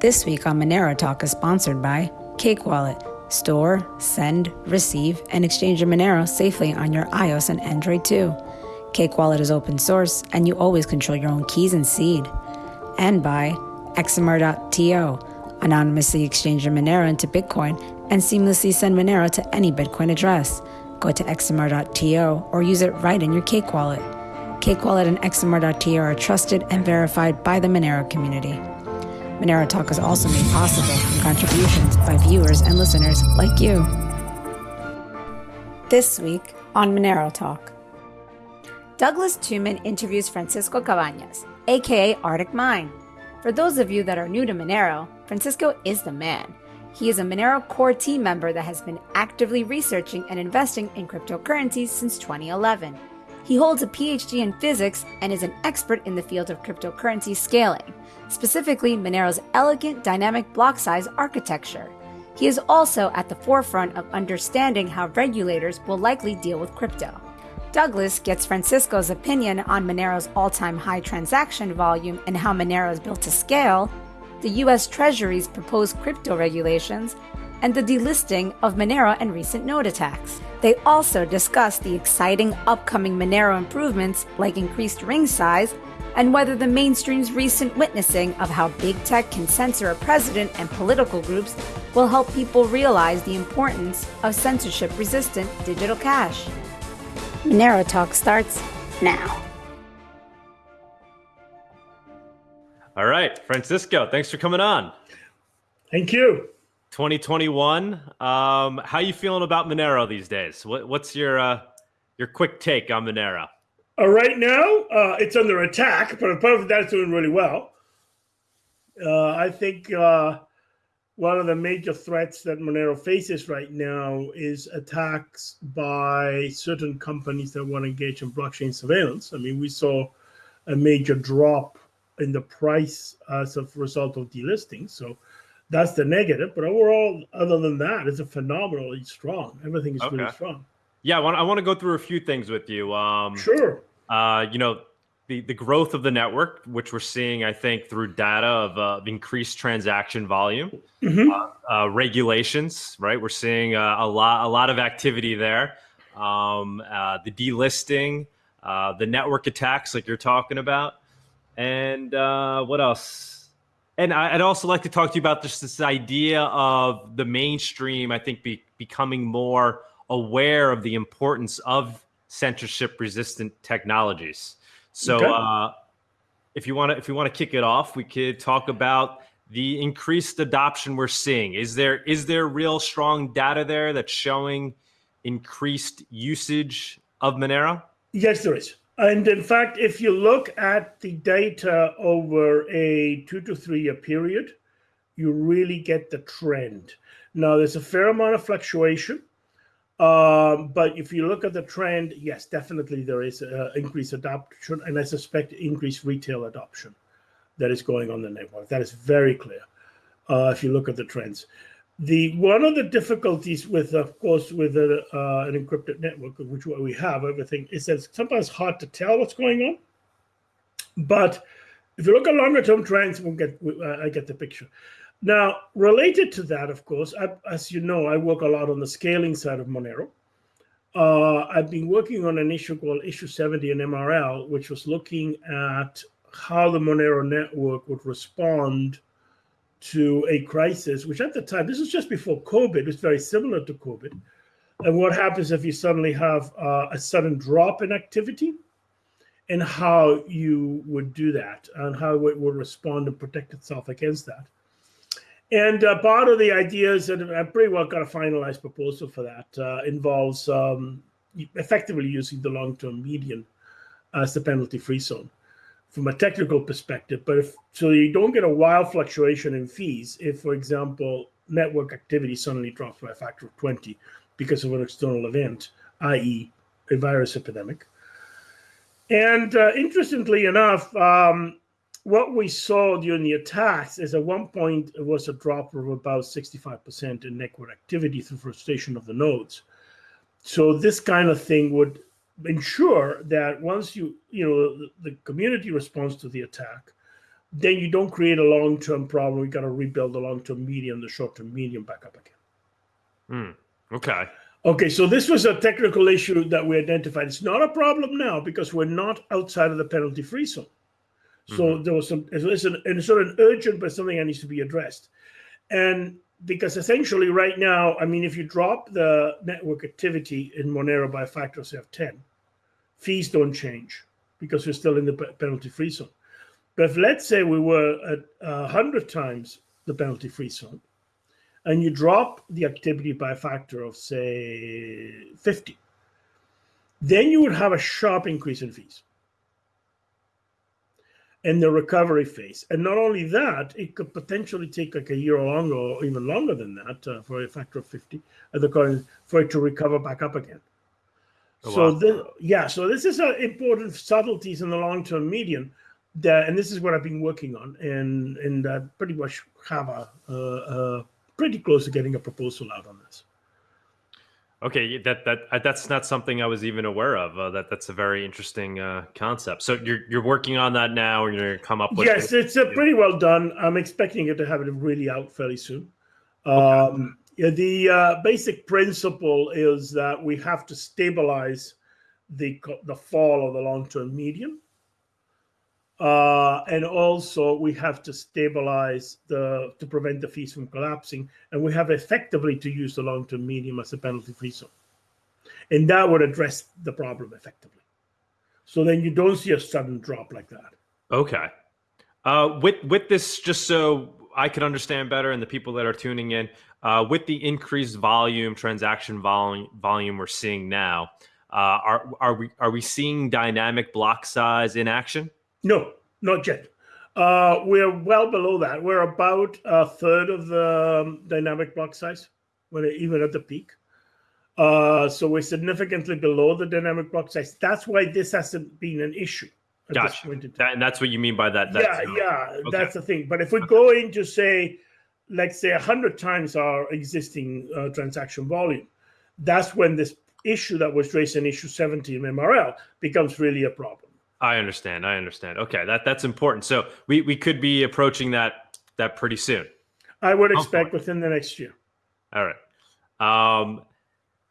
This week on Monero Talk is sponsored by Cake Wallet. Store, send, receive, and exchange your Monero safely on your iOS and Android too. Cake Wallet is open source, and you always control your own keys and seed. And by XMR.to, anonymously exchange your Monero into Bitcoin and seamlessly send Monero to any Bitcoin address. Go to XMR.to or use it right in your Cake Wallet. Cake Wallet and XMR.to are trusted and verified by the Monero community. Monero Talk is also made possible from contributions by viewers and listeners like you. This week on Monero Talk. Douglas Tuman interviews Francisco Cabañas, aka ArticMine. For those of you that are new to Monero, Francisco is the man. He is a Monero core team member that has been actively researching and investing in cryptocurrencies since 2011. He holds a PhD in physics and is an expert in the field of cryptocurrency scaling, specifically Monero's elegant dynamic block size architecture. He is also at the forefront of understanding how regulators will likely deal with crypto. Douglas gets Francisco's opinion on Monero's all time high transaction volume and how Monero is built to scale, the US Treasury's proposed crypto regulations, and the delisting of Monero and recent node attacks. They also discuss the exciting upcoming Monero improvements like increased ring size and whether the mainstream's recent witnessing of how big tech can censor a president and political groups will help people realize the importance of censorship resistant digital cash. Monero Talk starts now. All right, Francisco, thanks for coming on. Thank you. 2021. Um, how you feeling about Monero these days? What, what's your uh, your quick take on Monero? Uh, right now, uh, it's under attack, but apart from that, it's doing really well. Uh, I think uh, one of the major threats that Monero faces right now is attacks by certain companies that want to engage in blockchain surveillance. I mean, we saw a major drop in the price as a result of delisting. So that's the negative. But overall, other than that, it's a phenomenally strong. Everything is okay. really strong. Yeah, I want, I want to go through a few things with you. Um, sure. Uh, you know, the, the growth of the network, which we're seeing, I think, through data of uh, increased transaction volume, mm-hmm. uh, uh, regulations, right? We're seeing uh, a lot a lot of activity there. Um, uh, the delisting, uh, the network attacks, like you're talking about, and what else? And I'd also like to talk to you about just this idea of the mainstream, I think, be, becoming more aware of the importance of censorship resistant technologies. So okay. uh, if you want to if you want to kick it off, we could talk about the increased adoption we're seeing. Is there is there real strong data there that's showing increased usage of Monero? Yes, there is. And in fact, if you look at the data over a two to three year period, you really get the trend. Now, there's a fair amount of fluctuation, um, but if you look at the trend, yes, definitely there is uh, increased adoption, and I suspect increased retail adoption that is going on the network. That is very clear uh, if you look at the trends the one of the difficulties with of course with a, uh, an encrypted network which we have everything is that it's sometimes hard to tell what's going on. But if you look at longer term trends we'll get uh, i get the picture. Now related to that of course I, as you know i work a lot on the scaling side of monero. Uh, i've been working on an issue called issue 70 in mrl which was looking at how the monero network would respond to a crisis, which at the time, this was just before COVID, was very similar to COVID. And what happens if you suddenly have uh, a sudden drop in activity and how you would do that and how it would respond and protect itself against that. And uh, part of the ideas, and I pretty well got a finalized proposal for that, uh, involves um, effectively using the long term median as the penalty free zone from a technical perspective. But if so, you don't get a wild fluctuation in fees if, for example, network activity suddenly drops by a factor of 20 because of an external event, i.e., a virus epidemic. And uh, interestingly enough, um, what we saw during the attacks is at one point it was a drop of about 65% in network activity through frustration of the nodes. So this kind of thing would ensure that once you you know the, the community responds to the attack then you don't create a long-term problem. We got to rebuild the long-term median, the short-term median back up again. Mm, okay. Okay, so this was a technical issue that we identified. It's not a problem now because we're not outside of the penalty-free zone. So mm-hmm. there was some, it's, an, it's sort of urgent, but something that needs to be addressed. And because essentially right now, I mean, if you drop the network activity in Monero by a factor of 10, fees don't change because we're still in the penalty-free zone. But if let's say we were at 100 times the penalty-free zone, and you drop the activity by a factor of, say, 50, then you would have a sharp increase in fees in the recovery phase. And not only that, it could potentially take like a year or longer, or even longer than that, uh, for a factor of 50 at the current, for it to recover back up again. Oh, so wow. then, yeah, so this is an important subtleties in the long-term median that, and this is what I've been working on, and and uh, pretty much have a, uh, pretty close to getting a proposal out on this. Okay, that that uh, that's not something I was even aware of. Uh, that that's a very interesting uh, concept. So you're you're working on that now, and you're going to come up with. Yes, it's uh, pretty well done. I'm expecting it to have it really out fairly soon. Okay. Yeah, the uh, basic principle is that we have to stabilize the the fall of the long term median. Uh, and also we have to stabilize the to prevent the fees from collapsing, and we have effectively to use the long-term median as a penalty-free zone, and that would address the problem effectively. So then you don't see a sudden drop like that. Okay. Uh, with with this, just so I could understand better, and the people that are tuning in, uh, with the increased volume, transaction volume, volume we're seeing now, uh, are are we are we seeing dynamic block size in action? No, not yet. Uh, we're well below that. We're about a third of the um, dynamic block size, when it, even at the peak. Uh, so we're significantly below the dynamic block size. That's why this hasn't been an issue. Gotcha. That, and that's what you mean by that. yeah, yeah, okay. that's the thing. But if we go into say, let's say hundred times our existing uh, transaction volume, that's when this issue that was raised in issue 70 in MRL becomes really a problem. I understand. I understand. Okay, that that's important. So we we could be approaching that that pretty soon. I would expect within the next year. All right. Um,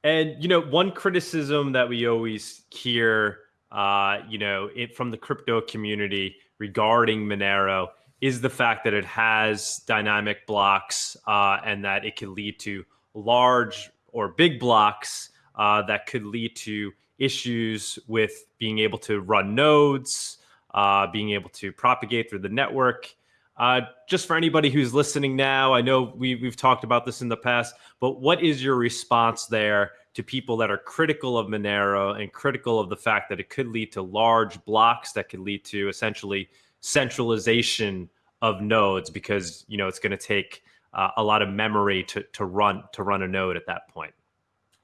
and you know, one criticism that we always hear, uh, you know, it from the crypto community regarding Monero is the fact that it has dynamic blocks uh, and that it can lead to large or big blocks uh, that could lead to issues with being able to run nodes, uh, being able to propagate through the network. Uh, just for anybody who's listening now, I know we, we've talked about this in the past, but what is your response there to people that are critical of Monero and critical of the fact that it could lead to large blocks that could lead to essentially centralization of nodes because you know it's going to take uh, a lot of memory to, to run to run a node at that point.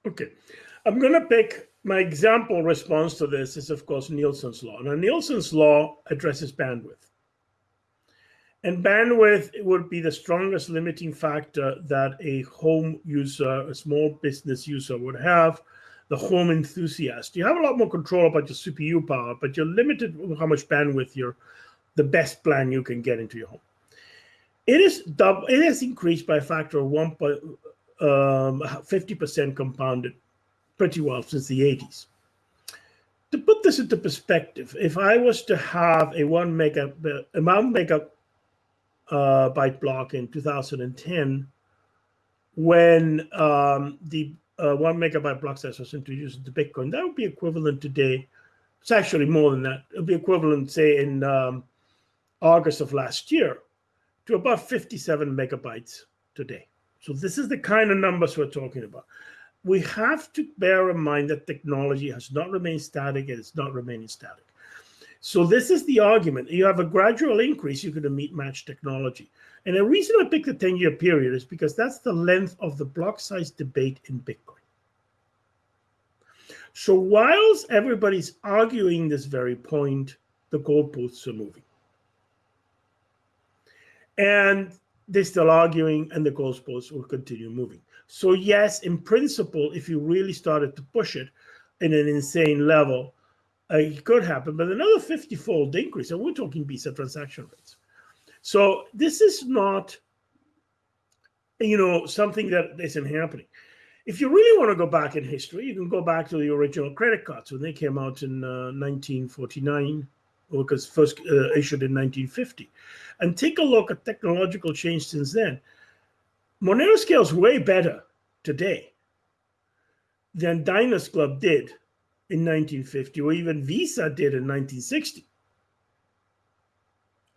Okay, I'm going to pick my example response to this is, of course, Nielsen's law. Now, Nielsen's law addresses bandwidth. And bandwidth would be the strongest limiting factor that a home user, a small business user would have, the home enthusiast. You have a lot more control about your CPU power, but you're limited with how much bandwidth you're, the best plan you can get into your home. It is double, it has increased by a factor of one point, um, 50% compounded pretty well since the 80s. To put this into perspective, if I was to have a one mega, a one mega uh, byte block in 2010, when um, the uh, one megabyte block size was introduced into Bitcoin, that would be equivalent today. It's actually more than that. It would be equivalent, say, in um, August of last year, to about 57 megabytes today. So this is the kind of numbers we're talking about we have to bear in mind that technology has not remained static and it's not remaining static. So this is the argument. You have a gradual increase, you're going to meet match technology. And the reason I picked the 10-year period is because that's the length of the block size debate in Bitcoin. So whilst everybody's arguing this very point, the goalposts are moving. And they're still arguing and the goalposts will continue moving. So yes, in principle, if you really started to push it in an insane level, it could happen. But another 50-fold increase, and we're talking Visa transaction rates. So this is not, you know, something that isn't happening. If you really want to go back in history, you can go back to the original credit cards when they came out in uh, 1949, or because first uh, issued in 1950, and take a look at technological change since then. Monero scales way better today than Diners Club did in 1950, or even Visa did in 1960.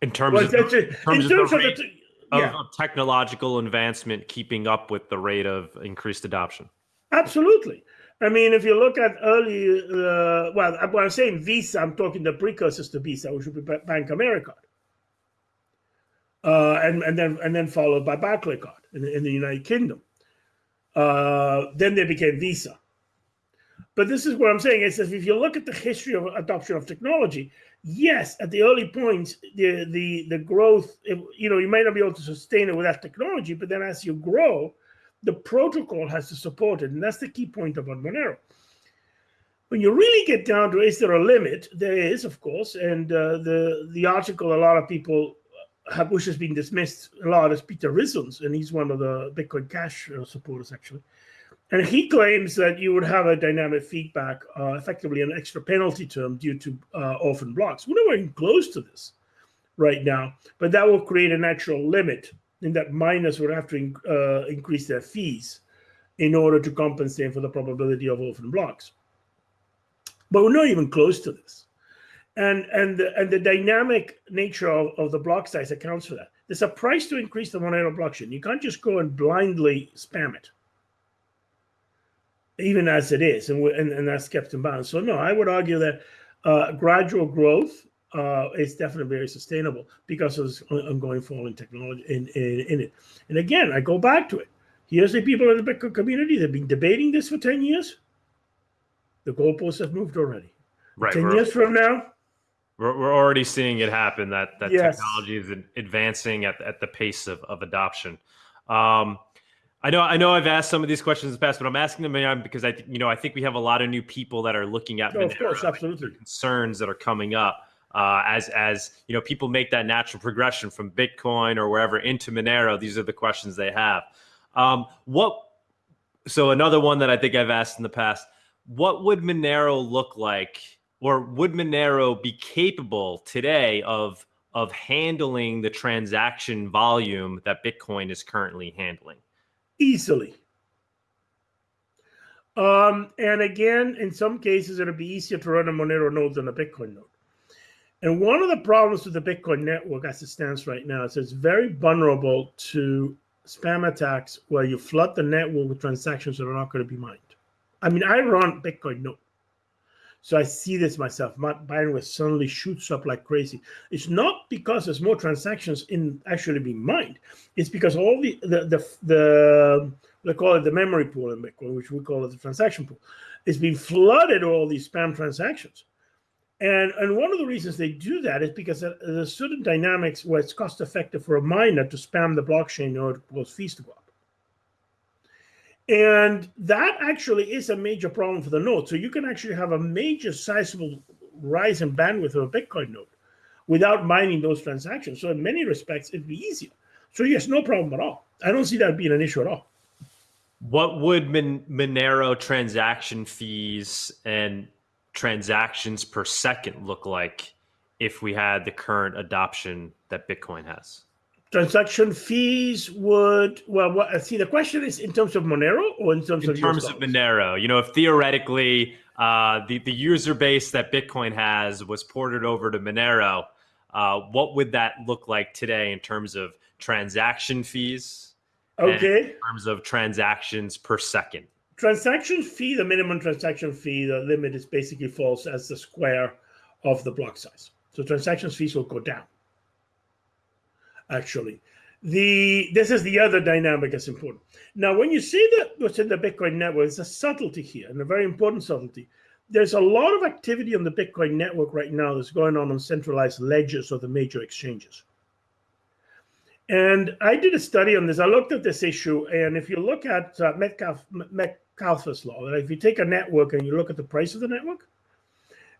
In terms well, of, in terms, in terms of, the, of, yeah. technological advancement keeping up with the rate of increased adoption. Absolutely. I mean, if you look at early, uh, well, when I'm saying Visa, I'm talking the precursors to Visa, which would be Bank America, uh, and and then and then followed by Barclaycard in, in the United Kingdom. Uh, then they became Visa. But this is what I'm saying is that if you look at the history of adoption of technology, yes, at the early points, the the the growth, you know, you might not be able to sustain it with that technology, but then as you grow, the protocol has to support it, and that's the key point about Monero. When you really get down to is there a limit? There is, of course, and uh, the the article a lot of people have, which has been dismissed a lot is Peter Rizun's, and he's one of the Bitcoin Cash uh, supporters actually. And he claims that you would have a dynamic feedback, uh, effectively an extra penalty term due to uh, orphan blocks. We're not even close to this right now, but that will create a natural limit in that miners would have to in, uh, increase their fees in order to compensate for the probability of orphan blocks. But we're not even close to this. And, and, the, and the dynamic nature of, of the block size accounts for that. There's a price to increase the Monero blockchain. You can't just go and blindly spam it even as it is, and, and, and that's kept in balance. So no, I would argue that uh, gradual growth uh, is definitely very sustainable because of this ongoing fall in technology in, in, in, it. And again, I go back to it. Here's the people in the Bitcoin community. They've been debating this for 10 years. The goalposts have moved already. Right. 10 years from now. We're, we're already seeing it happen that, that yes. technology is advancing at, at the pace of, of adoption. Um, I know, I know, I've asked some of these questions in the past, but I'm asking them because I, you know, I think we have a lot of new people that are looking at oh, of course, absolutely concerns that are coming up uh, as as you know people make that natural progression from Bitcoin or wherever into Monero. These are the questions they have. Um, what? So another one that I think I've asked in the past: What would Monero look like, or would Monero be capable today of of handling the transaction volume that Bitcoin is currently handling? Easily. Um, and again, in some cases, it'll be easier to run a Monero node than a Bitcoin node. And one of the problems with the Bitcoin network as it stands right now is it's very vulnerable to spam attacks where you flood the network with transactions that are not going to be mined. I mean, I run Bitcoin node. So I see this myself. My bandwidth suddenly shoots up like crazy. It's not because there's more transactions in actually being mined. It's because all the the the, the they call it the memory pool in Bitcoin, which we call it the transaction pool, is being flooded with all these spam transactions. And and one of the reasons they do that is because there's certain dynamics where it's cost effective for a miner to spam the blockchain in order to cause fees to go up. And that actually is a major problem for the node. So you can actually have a major sizable rise in bandwidth of a Bitcoin node without mining those transactions. So in many respects, it'd be easier. So yes, no problem at all. I don't see that being an issue at all. What would Mon- Monero transaction fees and transactions per second look like if we had the current adoption that Bitcoin has? Transaction fees would well what see the question is in terms of monero or in terms in of terms of monero you know if theoretically uh, the, the user base that bitcoin has was ported over to monero uh, what would that look like today in terms of transaction fees? Okay in terms of transactions per second? Transaction fee the minimum transaction fee the limit is basically false as the square of the block size. So transaction fees will go down actually. The this is the other dynamic that's important. Now, when you see that what's in the Bitcoin network, there's a subtlety here, and a very important subtlety. There's a lot of activity on the Bitcoin network right now that's going on on centralized ledgers of the major exchanges. And I did a study on this. I looked at this issue, and if you look at uh, Metcalfe, Metcalfe's law, that if you take a network and you look at the price of the network,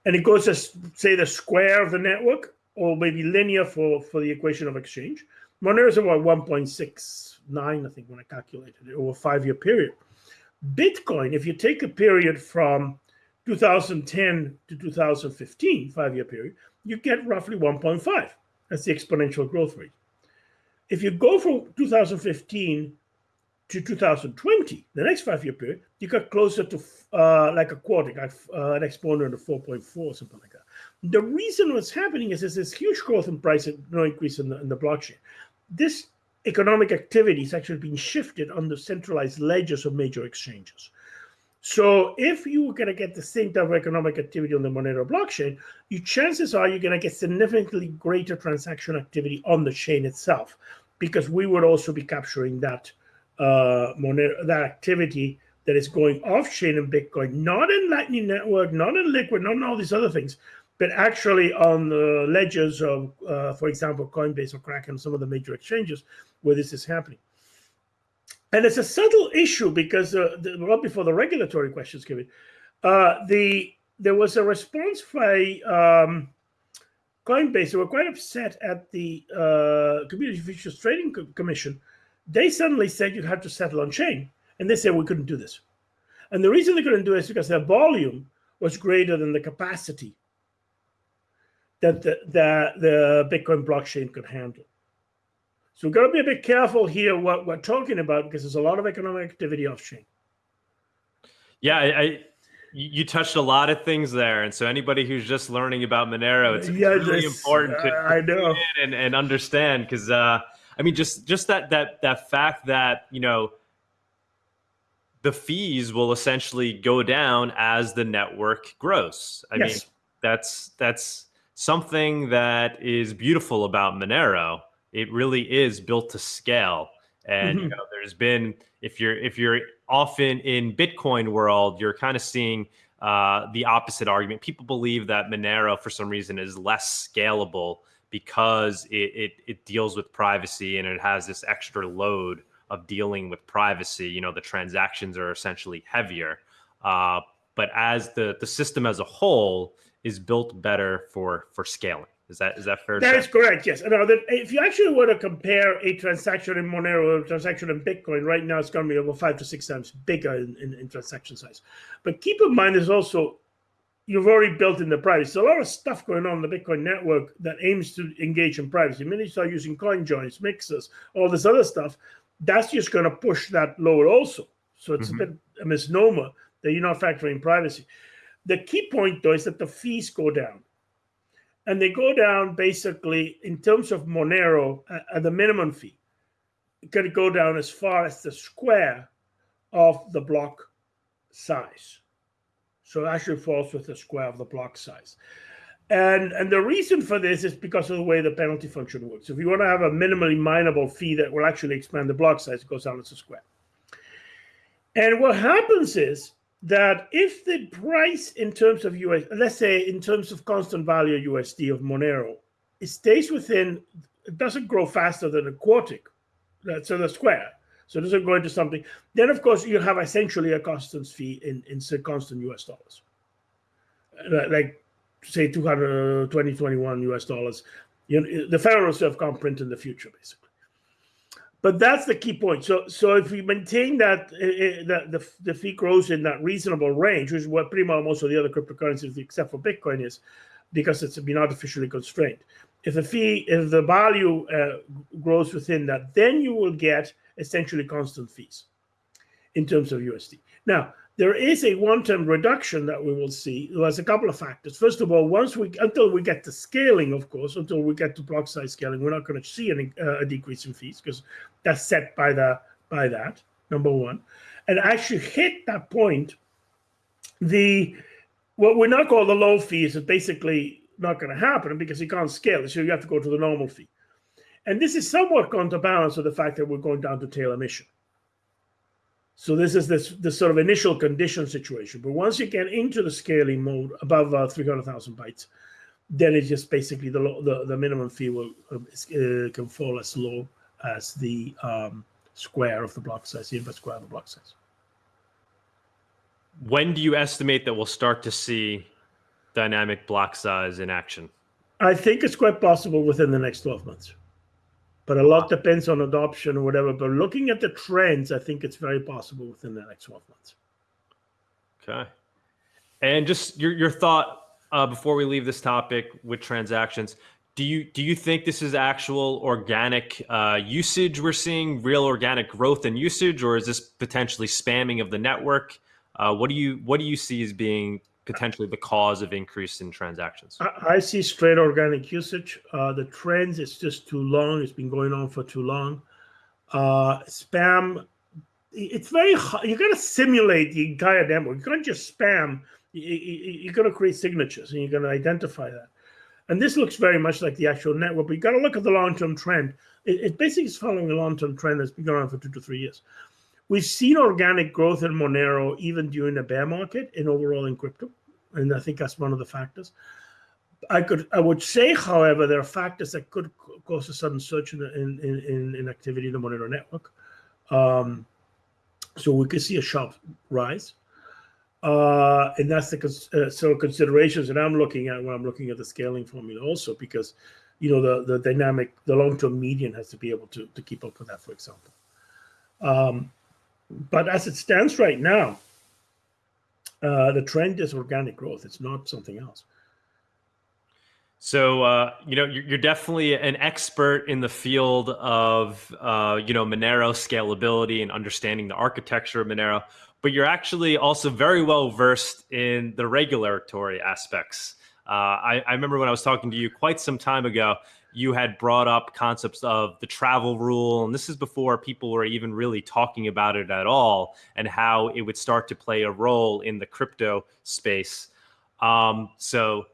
and it goes to say the square of the network, or maybe linear for, for the equation of exchange. Monero is about 1.69, I think, when I calculated it over a five-year period. Bitcoin, if you take a period from 2010 to 2015, five-year period, you get roughly 1.5. That's the exponential growth rate. If you go from 2015 to 2020, the next five-year period, you got closer to uh, like a quarter, like, uh, an exponent of 4.4, something like that. The reason what's happening is there's this huge growth in price and no increase in the, in the blockchain. This economic activity is actually being shifted on the centralized ledgers of major exchanges. So if you are going to get the same type of economic activity on the Monero blockchain, your chances are you're going to get significantly greater transaction activity on the chain itself, because we would also be capturing that uh, Monero, that activity that is going off chain in Bitcoin, not in Lightning Network, not in Liquid, not in all these other things, but actually on the ledgers of, uh, for example, Coinbase or Kraken, some of the major exchanges where this is happening. And it's a subtle issue because uh, the, before the regulatory questions, Kevin, uh, the there was a response by um, Coinbase. They were quite upset at the uh, Commodity Futures Trading Co Commission. They suddenly said you had to settle on chain, and they said we couldn't do this. And the reason they couldn't do it is because their volume was greater than the capacity that the, the, the Bitcoin blockchain could handle. So we've got to be a bit careful here what we're talking about because there's a lot of economic activity off chain. Yeah, I, I, you touched a lot of things there, and so anybody who's just learning about Monero, it's, yeah, really important to I know and, and understand because uh, I mean, just just that that that fact that you know the fees will essentially go down as the network grows. I yes. mean, that's that's something that is beautiful about Monero. It really is built to scale. And mm-hmm. you know, there's been if you're if you're often in Bitcoin world, you're kind of seeing uh, the opposite argument. People believe that Monero, for some reason, is less scalable because it, it, it deals with privacy and it has this extra load of dealing with privacy. You know, the transactions are essentially heavier. Uh, but as the the system as a whole, is built better for for scaling. Is that is that fair? That is correct. Yes. Now, that if you actually were to compare a transaction in Monero or a transaction in Bitcoin, right now it's going to be over five to six times bigger in, in, in transaction size. But keep in mind, there's also you've already built in the privacy. So a lot of stuff going on in the Bitcoin network that aims to engage in privacy. Many you start using coin joins, mixers, all this other stuff, that's just going to push that lower also. So it's mm-hmm. a bit a misnomer that you're not factoring privacy. The key point, though, is that the fees go down. And they go down basically in terms of Monero at uh, uh, the minimum fee. It could go down as far as the square of the block size. So it actually falls with the square of the block size. And, and the reason for this is because of the way the penalty function works. If you want to have a minimally mineable fee that will actually expand the block size, it goes down as a square. And what happens is that if the price in terms of US, let's say in terms of constant value USD of Monero, it stays within, it doesn't grow faster than a quartic, so the square. So it doesn't go into something. Then of course you have essentially a constant fee in in constant US dollars, like say 200, 2021 US dollars. You know, the Federal Reserve can't print in the future, basically. But that's the key point. So, so if we maintain that uh, that the, the fee grows in that reasonable range, which is what pretty much most of the other cryptocurrencies, except for Bitcoin, is, because it's been artificially constrained. If the fee, if the value uh, grows within that, then you will get essentially constant fees in terms of USD. Now, there is a one-time reduction that we will see. There's a couple of factors. First of all, once we until we get to scaling, of course, until we get to block size scaling, we're not going to see any, uh, a decrease in fees because that's set by the by that number one. And actually hit that point, the what we not call the low fees is basically not going to happen because you can't scale. So you have to go to the normal fee. And this is somewhat counterbalanced with the fact that we're going down to tail emission. So this is this, this sort of initial condition situation. But once you get into the scaling mode above uh, 300,000 bytes, then it's just basically the, the, the minimum fee will uh, uh, can fall as low as the um, square of the block size, the inverse square of the block size. When do you estimate that we'll start to see dynamic block size in action? I think it's quite possible within the next 12 months. But a lot depends on adoption or whatever. But looking at the trends, I think it's very possible within the next 12 months. Okay. And just your, your thought uh, before we leave this topic with transactions. Do you do you think this is actual organic uh, usage we're seeing, real organic growth and usage, or is this potentially spamming of the network? Uh, what do you what do you see as being potentially the cause of increase in transactions? I, I see straight organic usage. Uh, the trends, it's just too long. It's been going on for too long. Uh, spam, it's very hard. You got to simulate the entire network. You can't just spam. You, you, you got to create signatures and you're going to identify that. And this looks very much like the actual network, but you got to look at the long-term trend. It, it basically is following a long-term trend that's been going on for two to three years. We've seen organic growth in Monero even during the bear market and overall in crypto, and I think that's one of the factors. I could, I would say, however, there are factors that could cause a sudden surge in in in, in activity in the Monero network. Um, so we could see a sharp rise, uh, and that's the uh, so considerations that I'm looking at when I'm looking at the scaling formula also because, you know, the the dynamic, the long term median has to be able to to keep up with that, for example. Um, but as it stands right now, uh, the trend is organic growth. It's not something else. So uh, you know you're definitely an expert in the field of uh, you know Monero scalability and understanding the architecture of Monero, but you're actually also very well versed in the regulatory aspects. Uh, I, I remember when I was talking to you quite some time ago, you had brought up concepts of the travel rule, and this is before people were even really talking about it at all, and how it would start to play a role in the crypto space. Um, so,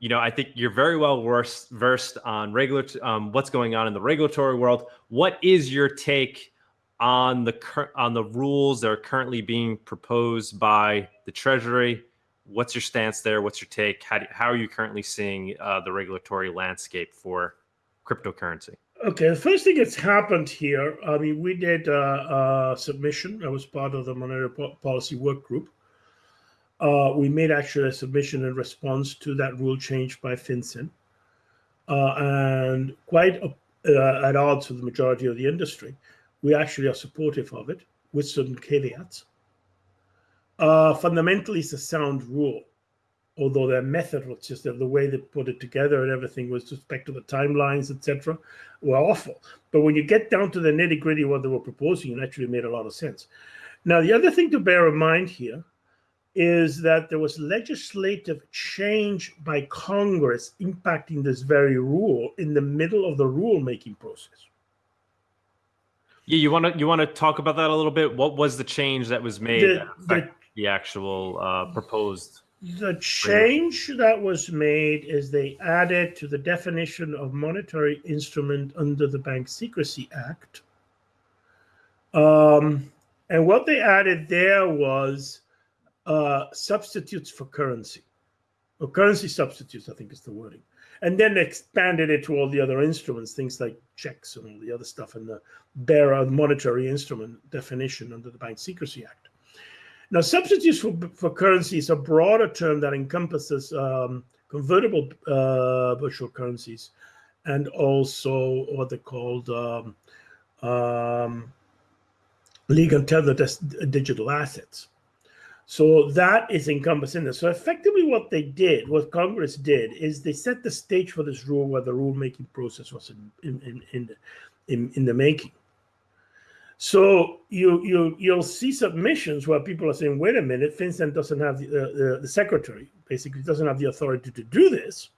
you know, I think you're very well versed, versed on regular um, what's going on in the regulatory world. What is your take on the on the rules that are currently being proposed by the Treasury? What's your stance there? What's your take? How, do, how are you currently seeing uh, the regulatory landscape for cryptocurrency? Okay, the first thing that's happened here, I mean, we did uh, a submission. I was part of the monetary policy work group. Uh, we made actually a submission in response to that rule change by FinCEN, uh, and quite uh, at odds with the majority of the industry. We actually are supportive of it with certain caveats. Uh, fundamentally, it's a sound rule, although their method was just the way they put it together and everything with respect to the timelines, etc., were awful. But when you get down to the nitty gritty what they were proposing, it actually made a lot of sense. Now, the other thing to bear in mind here is that there was legislative change by Congress impacting this very rule in the middle of the rulemaking process. Yeah, you want to you want to talk about that a little bit. What was the change that was made the, the, the actual uh, proposed? The change that was made is they added to the definition of monetary instrument under the Bank Secrecy Act. Um, and what they added there was uh, substitutes for currency, or currency substitutes, I think is the wording. And then expanded it to all the other instruments, things like checks and all the other stuff in the bearer monetary instrument definition under the Bank Secrecy Act. Now, substitutes for, for currency is a broader term that encompasses um, convertible uh, virtual currencies and also what they called um, um, legal tethered digital assets. So that is encompassed in this. So effectively, what they did, what Congress did, is they set the stage for this rule where the rulemaking process was in in in, in, in, in the making. So you you you'll see submissions where people are saying, "Wait a minute, FinCEN doesn't have the, uh, the, the secretary basically doesn't have the authority to do this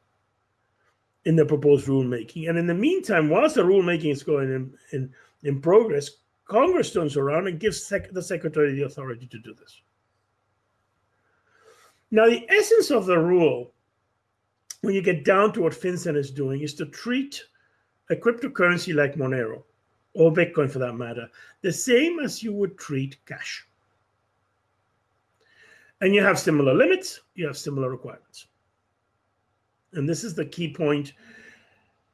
in the proposed rulemaking." And in the meantime, whilst the rulemaking is going in in, in progress, Congress turns around and gives sec- the secretary the authority to do this. Now, the essence of the rule, when you get down to what FinCEN is doing, is to treat a cryptocurrency like Monero or Bitcoin for that matter, the same as you would treat cash. And you have similar limits, you have similar requirements. And this is the key point.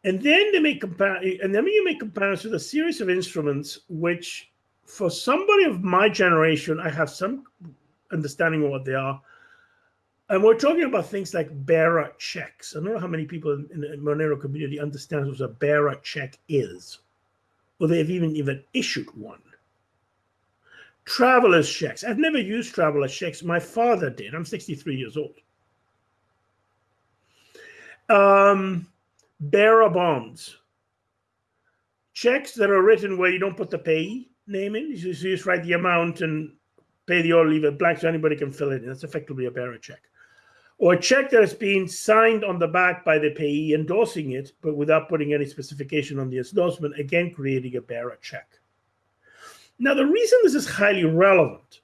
And then they make compare and then you make comparisons with a series of instruments which for somebody of my generation, I have some understanding of what they are. And we're talking about things like bearer checks. I don't know how many people in, the Monero community understand what a bearer check is, or they've even even issued one. Traveler's checks. I've never used traveler's checks. My father did. I'm 63 years old. Um, bearer bonds. Checks that are written where you don't put the payee name in. You just write the amount and pay the order, leave it blank so anybody can fill it in. That's effectively a bearer check. Or a check that has been signed on the back by the payee endorsing it, but without putting any specification on the endorsement, again creating a bearer check. Now, the reason this is highly relevant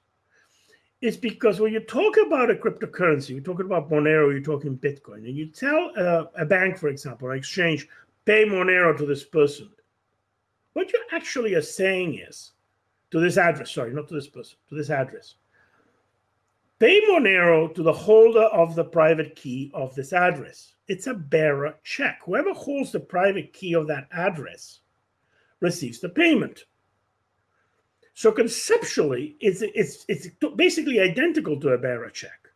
is because when you talk about a cryptocurrency, you're talking about Monero, you're talking Bitcoin, and you tell a, a bank, for example, an exchange, pay Monero to this person. What you actually are saying is, to this address, sorry, not to this person, to this address, pay Monero to the holder of the private key of this address. It's a bearer check. Whoever holds the private key of that address receives the payment. So conceptually, it's, it's, it's basically identical to a bearer check.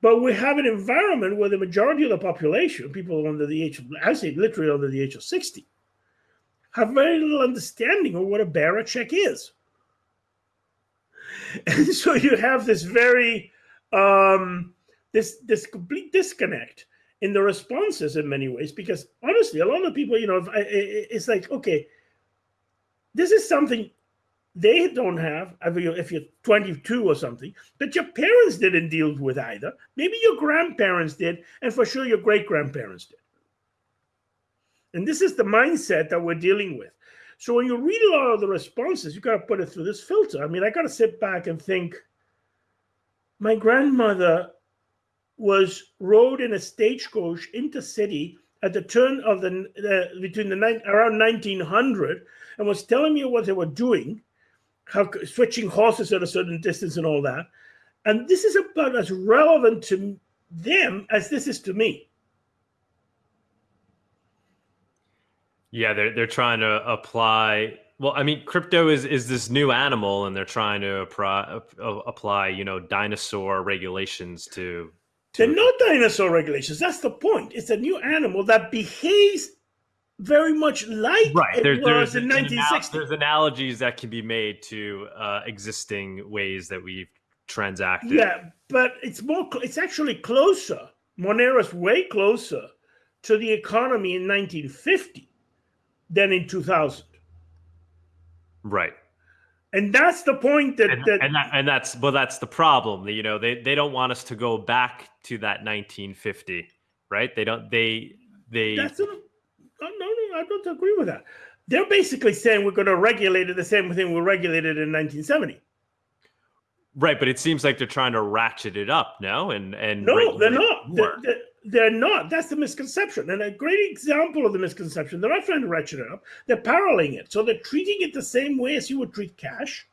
But we have an environment where the majority of the population, people under the age of, I say literally under the age of 60, have very little understanding of what a bearer check is. And so you have this very, um, this, this complete disconnect in the responses in many ways, because honestly, a lot of people, you know, it's like, okay, this is something they don't have if you're 22 or something that your parents didn't deal with either. Maybe your grandparents did and for sure your great grandparents did. And this is the mindset that we're dealing with so when you read a lot of the responses you got to put it through this filter i mean i got to sit back and think my grandmother was rode in a stagecoach into city at the turn of the between the around 1900 and was telling me what they were doing how switching horses at a certain distance and all that. And this is about as relevant to them as this is to me. Yeah, they're they're trying to apply. Well, I mean, crypto is is this new animal, and they're trying to apply, apply you know dinosaur regulations to. to they're not dinosaur regulations. That's the point. It's a new animal that behaves very much like right. There, there's, in 1960. there's analogies that can be made to uh, existing ways that we've transacted. Yeah, but it's more. It's actually closer. Monero's way closer to the economy in 1950 than in 2000. Right. And that's the point that, and, that, and, that, and that's well that's the problem. You know, they they don't want us to go back to that 1950, right? They don't they they that's a, no, no, I don't agree with that. They're basically saying we're going to regulate it the same thing we regulated in 1970. Right, but it seems like they're trying to ratchet it up now, and and no, they're not. They're, they're, they're, not. That's the misconception, and a great example of the misconception. They're not trying to ratchet it up. They're paralleling it, so they're treating it the same way as you would treat cash,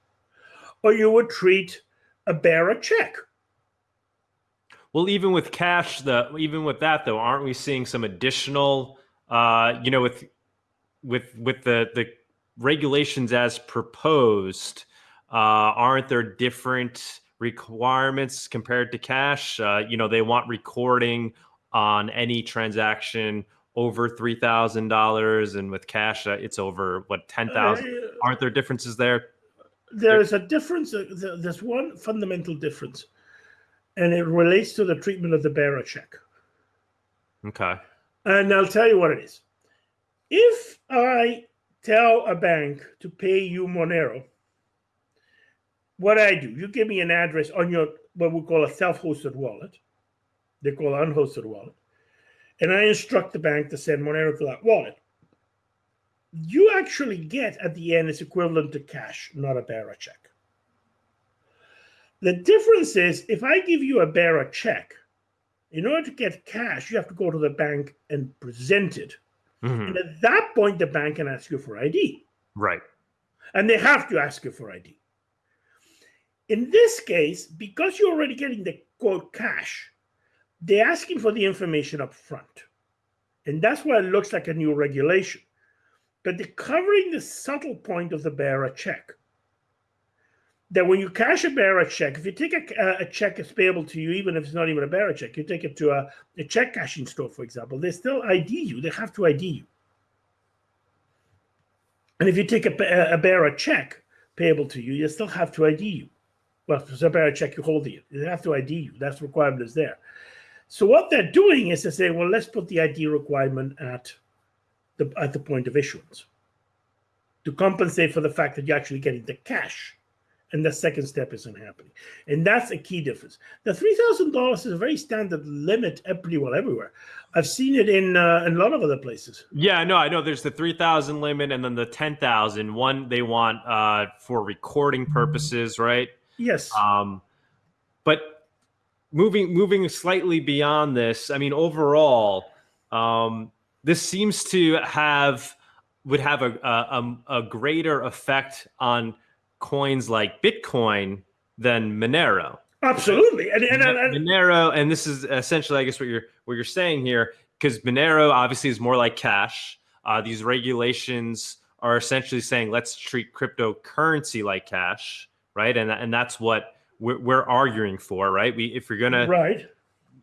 or you would treat a bearer check. Well, even with cash, the even with that though, aren't we seeing some additional uh, you know, with with with the the regulations as proposed, uh, aren't there different requirements compared to cash? Uh, you know, they want recording on any transaction over three thousand dollars, and with cash, uh, it's over what ten thousand. Uh, aren't there differences there? There is a difference. Uh, there's one fundamental difference, and it relates to the treatment of the bearer check. Okay. And I'll tell you what it is. If I tell a bank to pay you Monero, what I do, you give me an address on your what we call a self-hosted wallet. They call unhosted wallet. And I instruct the bank to send Monero to that wallet. You actually get at the end is equivalent to cash, not a bearer check. The difference is if I give you a bearer check, in order to get cash, you have to go to the bank and present it. Mm-hmm. And at that point, the bank can ask you for ID. Right. And they have to ask you for ID. In this case, because you're already getting the quote cash, they're asking for the information up front. And that's why it looks like a new regulation. But they're covering the subtle point of the bearer check. that when you cash a bearer check, if you take a, a check that's payable to you, even if it's not even a bearer check, you take it to a, a check cashing store, for example, they still ID you. They have to ID you. And if you take a, a bearer check payable to you, you still have to ID you. Well, it's a bearer check, you hold it. They have to ID you. That's the requirement is there. So what they're doing is to say, well, let's put the ID requirement at the at the point of issuance to compensate for the fact that you're actually getting the cash and the second step isn't happening. And that's a key difference. The $3,000 is a very standard limit pretty well everywhere. I've seen it in, uh, in a lot of other places. Yeah, no, I know there's the 3,000 limit and then the 10,000. One they want uh, for recording purposes, right? Yes. Um, but moving moving slightly beyond this, I mean, overall, um, this seems to have would have a, a, a greater effect on coins like Bitcoin than Monero. Absolutely, and, and, and, Monero, and this is essentially, I guess, what you're what you're saying here, because Monero obviously is more like cash. Uh, these regulations are essentially saying let's treat cryptocurrency like cash, right? And and that's what we're, we're arguing for, right? We if you're gonna right.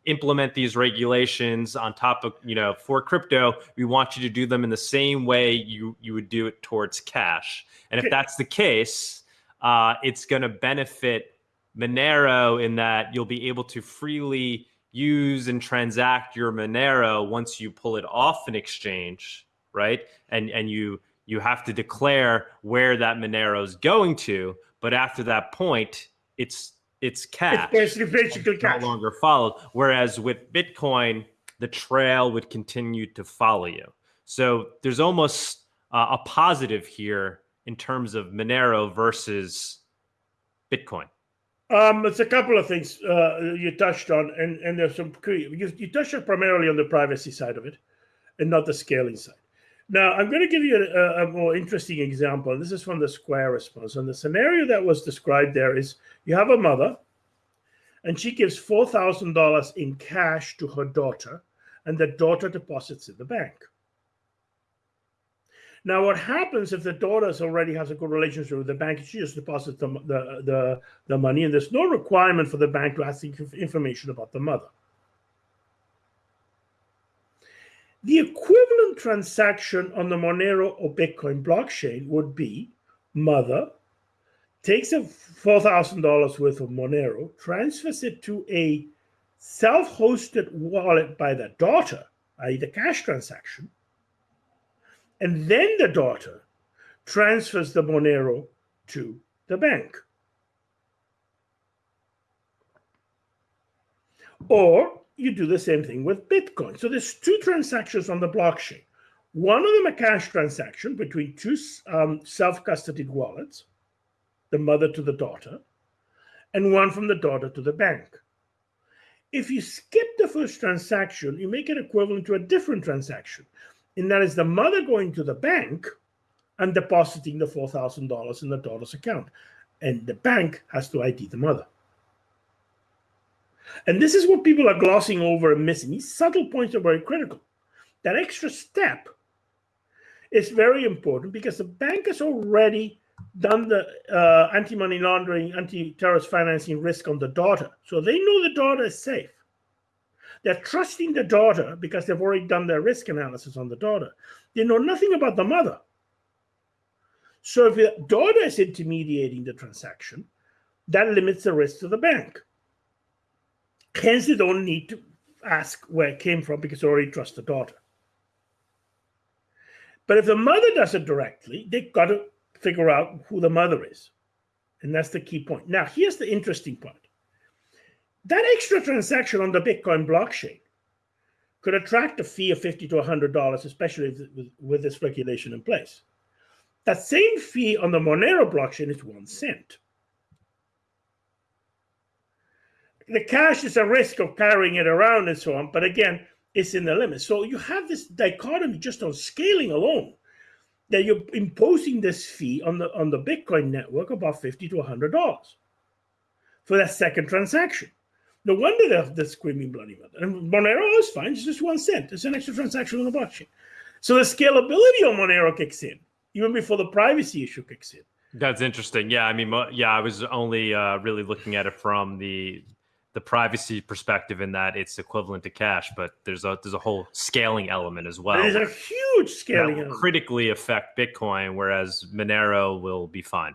implement these regulations on top of you know for crypto we want you to do them in the same way you you would do it towards cash. And if that's the case uh, it's going to benefit monero in that you'll be able to freely use and transact your monero once you pull it off an exchange right? And and you you have to declare where that monero is going to. But after that point it's it's cash. It's basically, basically cash. No longer followed. Whereas with Bitcoin, the trail would continue to follow you. So there's almost uh, a positive here in terms of Monero versus Bitcoin. Um, it's a couple of things uh, you touched on, and, and there's some you, you touched primarily on the privacy side of it, and not the scaling side. Now, I'm going to give you a, a, more interesting example. This is from the Square response. And the scenario that was described there is you have a mother, and she gives $4,000 in cash to her daughter, and the daughter deposits in the bank. Now, what happens if the daughter already has a good relationship with the bank? She just deposits the, the, the, the money, and there's no requirement for the bank to ask information about the mother. The equivalent transaction on the Monero or Bitcoin blockchain would be mother takes a $4,000 worth of Monero, transfers it to a self hosted wallet by the daughter, i.e., the cash transaction, and then the daughter transfers the Monero to the bank. Or you do the same thing with Bitcoin. So there's two transactions on the blockchain. One of them a cash transaction between two um, self-custodied wallets, the mother to the daughter, and one from the daughter to the bank. If you skip the first transaction, you make it equivalent to a different transaction, and that is the mother going to the bank and depositing the $4,000 in the daughter's account. And the bank has to ID the mother. And this is what people are glossing over and missing. These subtle points are very critical. That extra step is very important because the bank has already done the uh, anti-money laundering, anti-terrorist financing risk on the daughter. So they know the daughter is safe. They're trusting the daughter because they've already done their risk analysis on the daughter. They know nothing about the mother. So if the daughter is intermediating the transaction, that limits the risk to the bank. Hence, they don't need to ask where it came from because they already trust the daughter. But if the mother does it directly, they've got to figure out who the mother is. And that's the key point. Now, here's the interesting part that extra transaction on the Bitcoin blockchain could attract a fee of 50 to $100, especially with, with this regulation in place. That same fee on the Monero blockchain is one cent. The cash is a risk of carrying it around and so on, but again, it's in the limit. So you have this dichotomy just on scaling alone that you're imposing this fee on the on the Bitcoin network about fifty to hundred dollars for that second transaction. No wonder they're, they're screaming bloody mother. And Monero is fine; it's just one cent. It's an extra transaction on the blockchain. So the scalability of Monero kicks in even before the privacy issue kicks in. That's interesting. Yeah, I mean, yeah, I was only uh, really looking at it from the the privacy perspective in that it's equivalent to cash, but there's a there's a whole scaling element as well. There's a huge scaling element. That will critically affect Bitcoin, whereas Monero will be fine.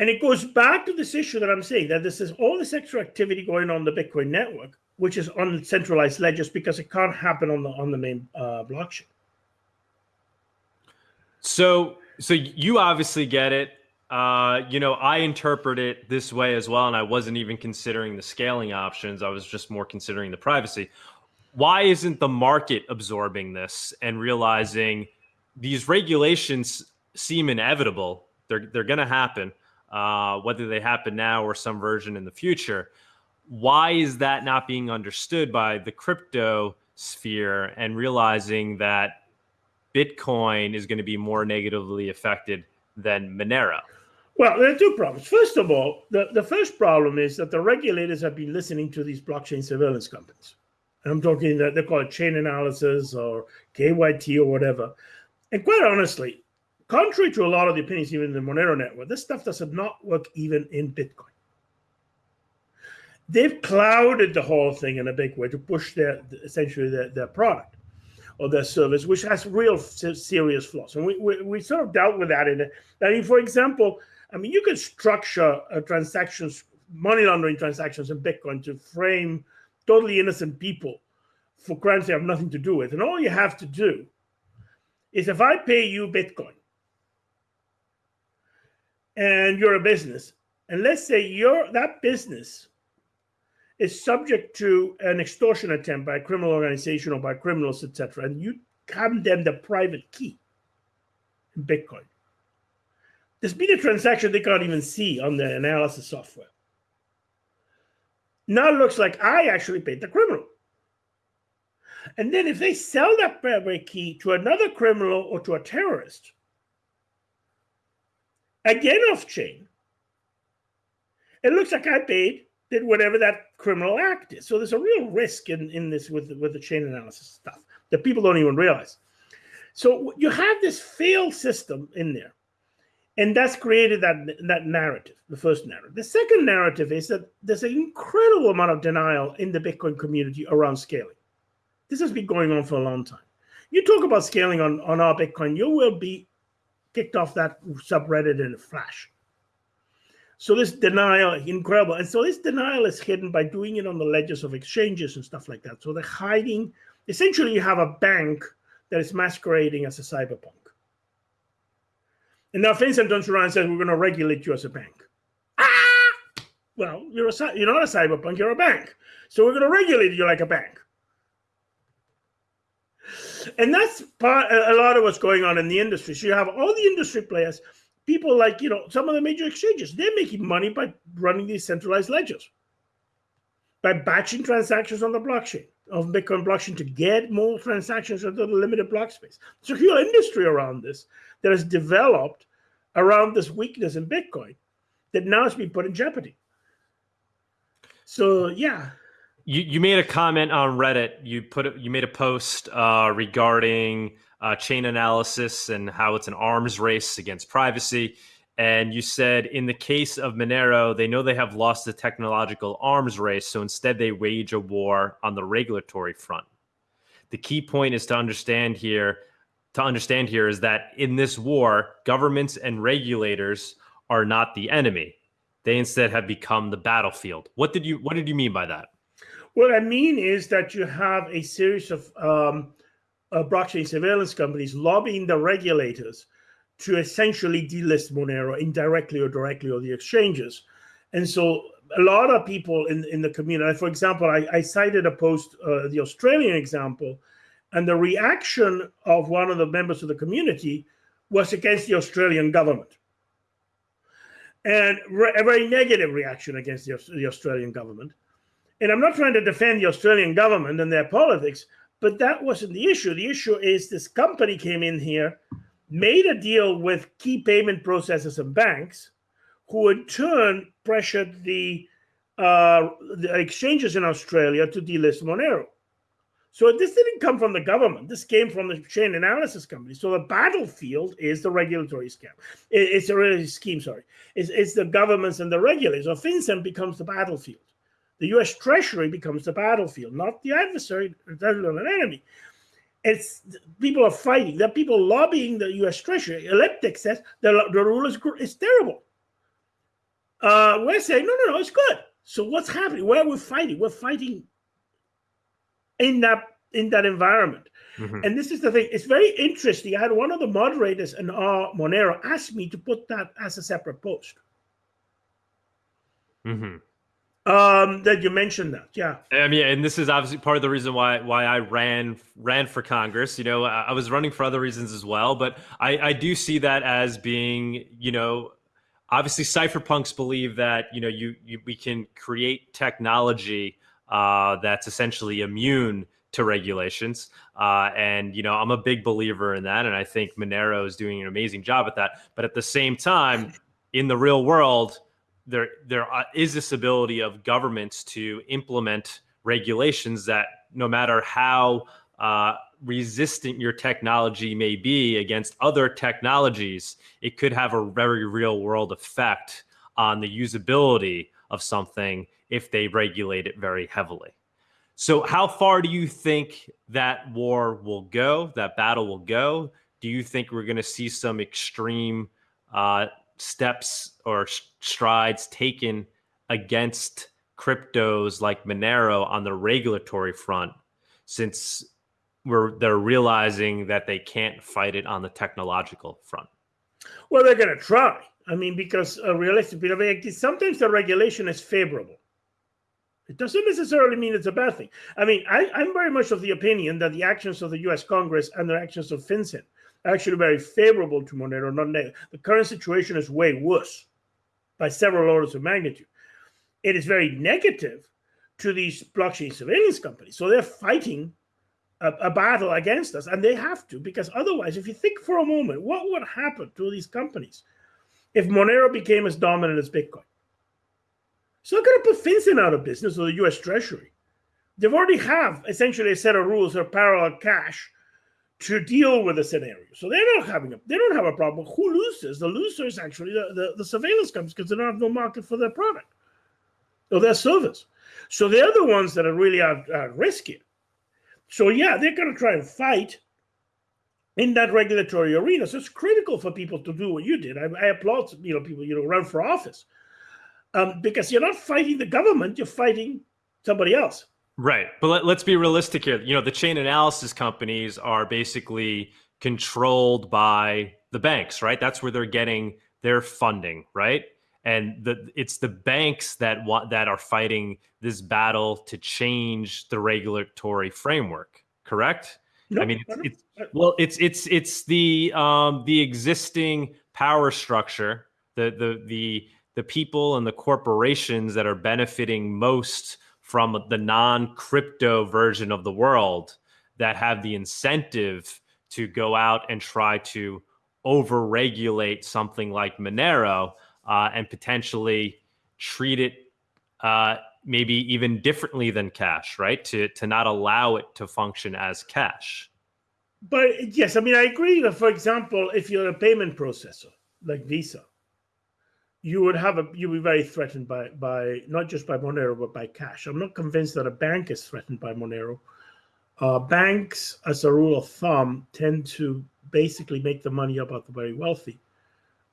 And it goes back to this issue that I'm saying that this is all this extra activity going on the Bitcoin network, which is on centralized ledgers because it can't happen on the on the main uh, blockchain. So, so you obviously get it. Uh, you know, I interpret it this way as well, and I wasn't even considering the scaling options. I was just more considering the privacy. Why isn't the market absorbing this and realizing these regulations seem inevitable? They're they're going to happen, uh, whether they happen now or some version in the future. Why is that not being understood by the crypto sphere and realizing that Bitcoin is going to be more negatively affected than Monero? Well, there are two problems. First of all, the, the first problem is that the regulators have been listening to these blockchain surveillance companies. And I'm talking that they call it chain analysis or KYT or whatever. And quite honestly, contrary to a lot of the opinions, even in the Monero network, this stuff does not work even in Bitcoin. They've clouded the whole thing in a big way to push their essentially their, their product or their service, which has real serious flaws. And we, we, we sort of dealt with that in it. I mean, for example, I mean, you can structure transactions, money laundering transactions in Bitcoin to frame totally innocent people for crimes they have nothing to do with. And all you have to do is if I pay you Bitcoin and you're a business, and let's say your that business is subject to an extortion attempt by a criminal organization or by criminals, etc., and you hand them the private key in Bitcoin there's been a transaction they can't even see on the analysis software. Now it looks like I actually paid the criminal. And then if they sell that private key to another criminal or to a terrorist, again off chain, it looks like I paid did whatever that criminal act is. So there's a real risk in, in this with, with the chain analysis stuff that people don't even realize. So you have this failed system in there and that's created that that narrative the first narrative. The second narrative is that there's an incredible amount of denial in the bitcoin community around scaling. This has been going on for a long time. You talk about scaling on on our bitcoin you will be kicked off that subreddit in a flash. So this denial incredible. And so this denial is hidden by doing it on the ledgers of exchanges and stuff like that. So they're hiding. Essentially you have a bank that is masquerading as a cyberpunk and now FinCEN turns says, we're going to regulate you as a bank. Ah! Well, you're, a, you're not a cyberpunk, you're a bank. So we're going to regulate you like a bank. And that's part, a lot of what's going on in the industry. So you have all the industry players, people like, you know, some of the major exchanges, they're making money by running these centralized ledgers, by batching transactions on the blockchain of Bitcoin blockchain to get more transactions into the limited block space. There's a whole industry around this that has developed around this weakness in Bitcoin that now has been put in jeopardy. So yeah. You you made a comment on Reddit. You put it, you made a post uh, regarding uh, analysis and how it's an arms race against privacy. And you said in the case of Monero, they know they have lost the technological arms race, so instead they wage a war on the regulatory front. The key point is to understand here to understand here is that in this war, governments and regulators are not the enemy. They instead have become the battlefield. What did you what did you mean by that? What I mean is that you have a series of um, uh, blockchain surveillance companies lobbying the regulators to essentially delist Monero indirectly or directly or the exchanges. And so a lot of people in, in the community, for example, I, I cited a post, uh, the Australian example, and the reaction of one of the members of the community was against the Australian government. And a very negative reaction against the, the Australian government. And I'm not trying to defend the Australian government and their politics, but that wasn't the issue. The issue is this company came in here made a deal with key payment processors and banks, who in turn pressured the, uh, the exchanges in Australia to delist Monero. So this didn't come from the government. This came from the chain analysis company. So the battlefield is the regulatory scam. it's a really scheme, sorry. It's, it's the governments and the regulators. So FinCEN becomes the battlefield. The U.S. Treasury becomes the battlefield, not the adversary, not an enemy. It's people are fighting. There are people lobbying the U.S. Treasury. Elliptic says the, the rule is, is terrible. Uh, we're saying no, no, no, it's good. So what's happening? Where are we fighting? We're fighting in that in that environment. Mm-hmm. And this is the thing. It's very interesting. I had one of the moderators in our Monero ask me to put that as a separate post. Mm-hmm. Um, that you mentioned that, yeah. I mean, and this is obviously part of the reason why why I ran ran for Congress. You know, I, I was running for other reasons as well, but I, I do see that as being, you know, obviously cypherpunks believe that you know you, you we can create technology uh, that's essentially immune to regulations. Uh, and you know, I'm a big believer in that, and I think Monero is doing an amazing job at that. But at the same time, in the real world, there there uh, this ability of governments to implement regulations that, no matter how uh, resistant your technology may be against other technologies, it could have a very real world effect on the usability of something if they regulate it very heavily. So, how far do you think that war will go, that battle will go? Do you think we're going to see some extreme uh, steps or strides taken against cryptos like Monero on the regulatory front since we're, they're realizing that they can't fight it on the technological front? Well, they're going to try. I mean, because uh, realistically, sometimes the regulation is favorable. It doesn't necessarily mean it's a bad thing. I mean, I, am very much of the opinion that the actions of the U.S. Congress and the actions of FinCEN actually very favorable to Monero, not negative. The current situation is way worse by several orders of magnitude. It is very negative to these blockchain surveillance companies. So they're fighting a, a, battle against us, and they have to, because otherwise, if you think for a moment, what would happen to these companies if Monero became as dominant as Bitcoin? So not going to put FinCEN out of business or the U.S. Treasury. They've already have essentially a set of rules or parallel cash to deal with the scenario. So they're not having a they don't have a problem. Who loses? The loser is actually the, the, the surveillance companies because they don't have no market for their product or their service. So they're the ones that are really at, at risk here. So yeah, they're going to try and fight in that regulatory arena. So it's critical for people to do what you did. I, I applaud you know people you know run for office um, because you're not fighting the government, you're fighting somebody else. Right. But let, let's be realistic here. You know, the chain analysis companies are basically controlled by the banks, right? That's where they're getting their funding, right? And the, it's the banks that want that are fighting this battle to change the regulatory framework, correct? Nope, I mean, it's, it's, well, it's it's it's the um, the existing power structure, the the the the people and the corporations that are benefiting most from the non-crypto version of the world that have the incentive to go out and try to over-regulate something like Monero uh, and potentially treat it uh, maybe even differently than cash, right? To to not allow it to function as cash. But yes, I mean I agree. For example, if you're a payment processor like Visa, you would have a you would be very threatened by by not just by Monero but by cash. I'm not convinced that a bank is threatened by Monero. Uh, banks, as a rule of thumb, tend to basically make the money up out the very wealthy,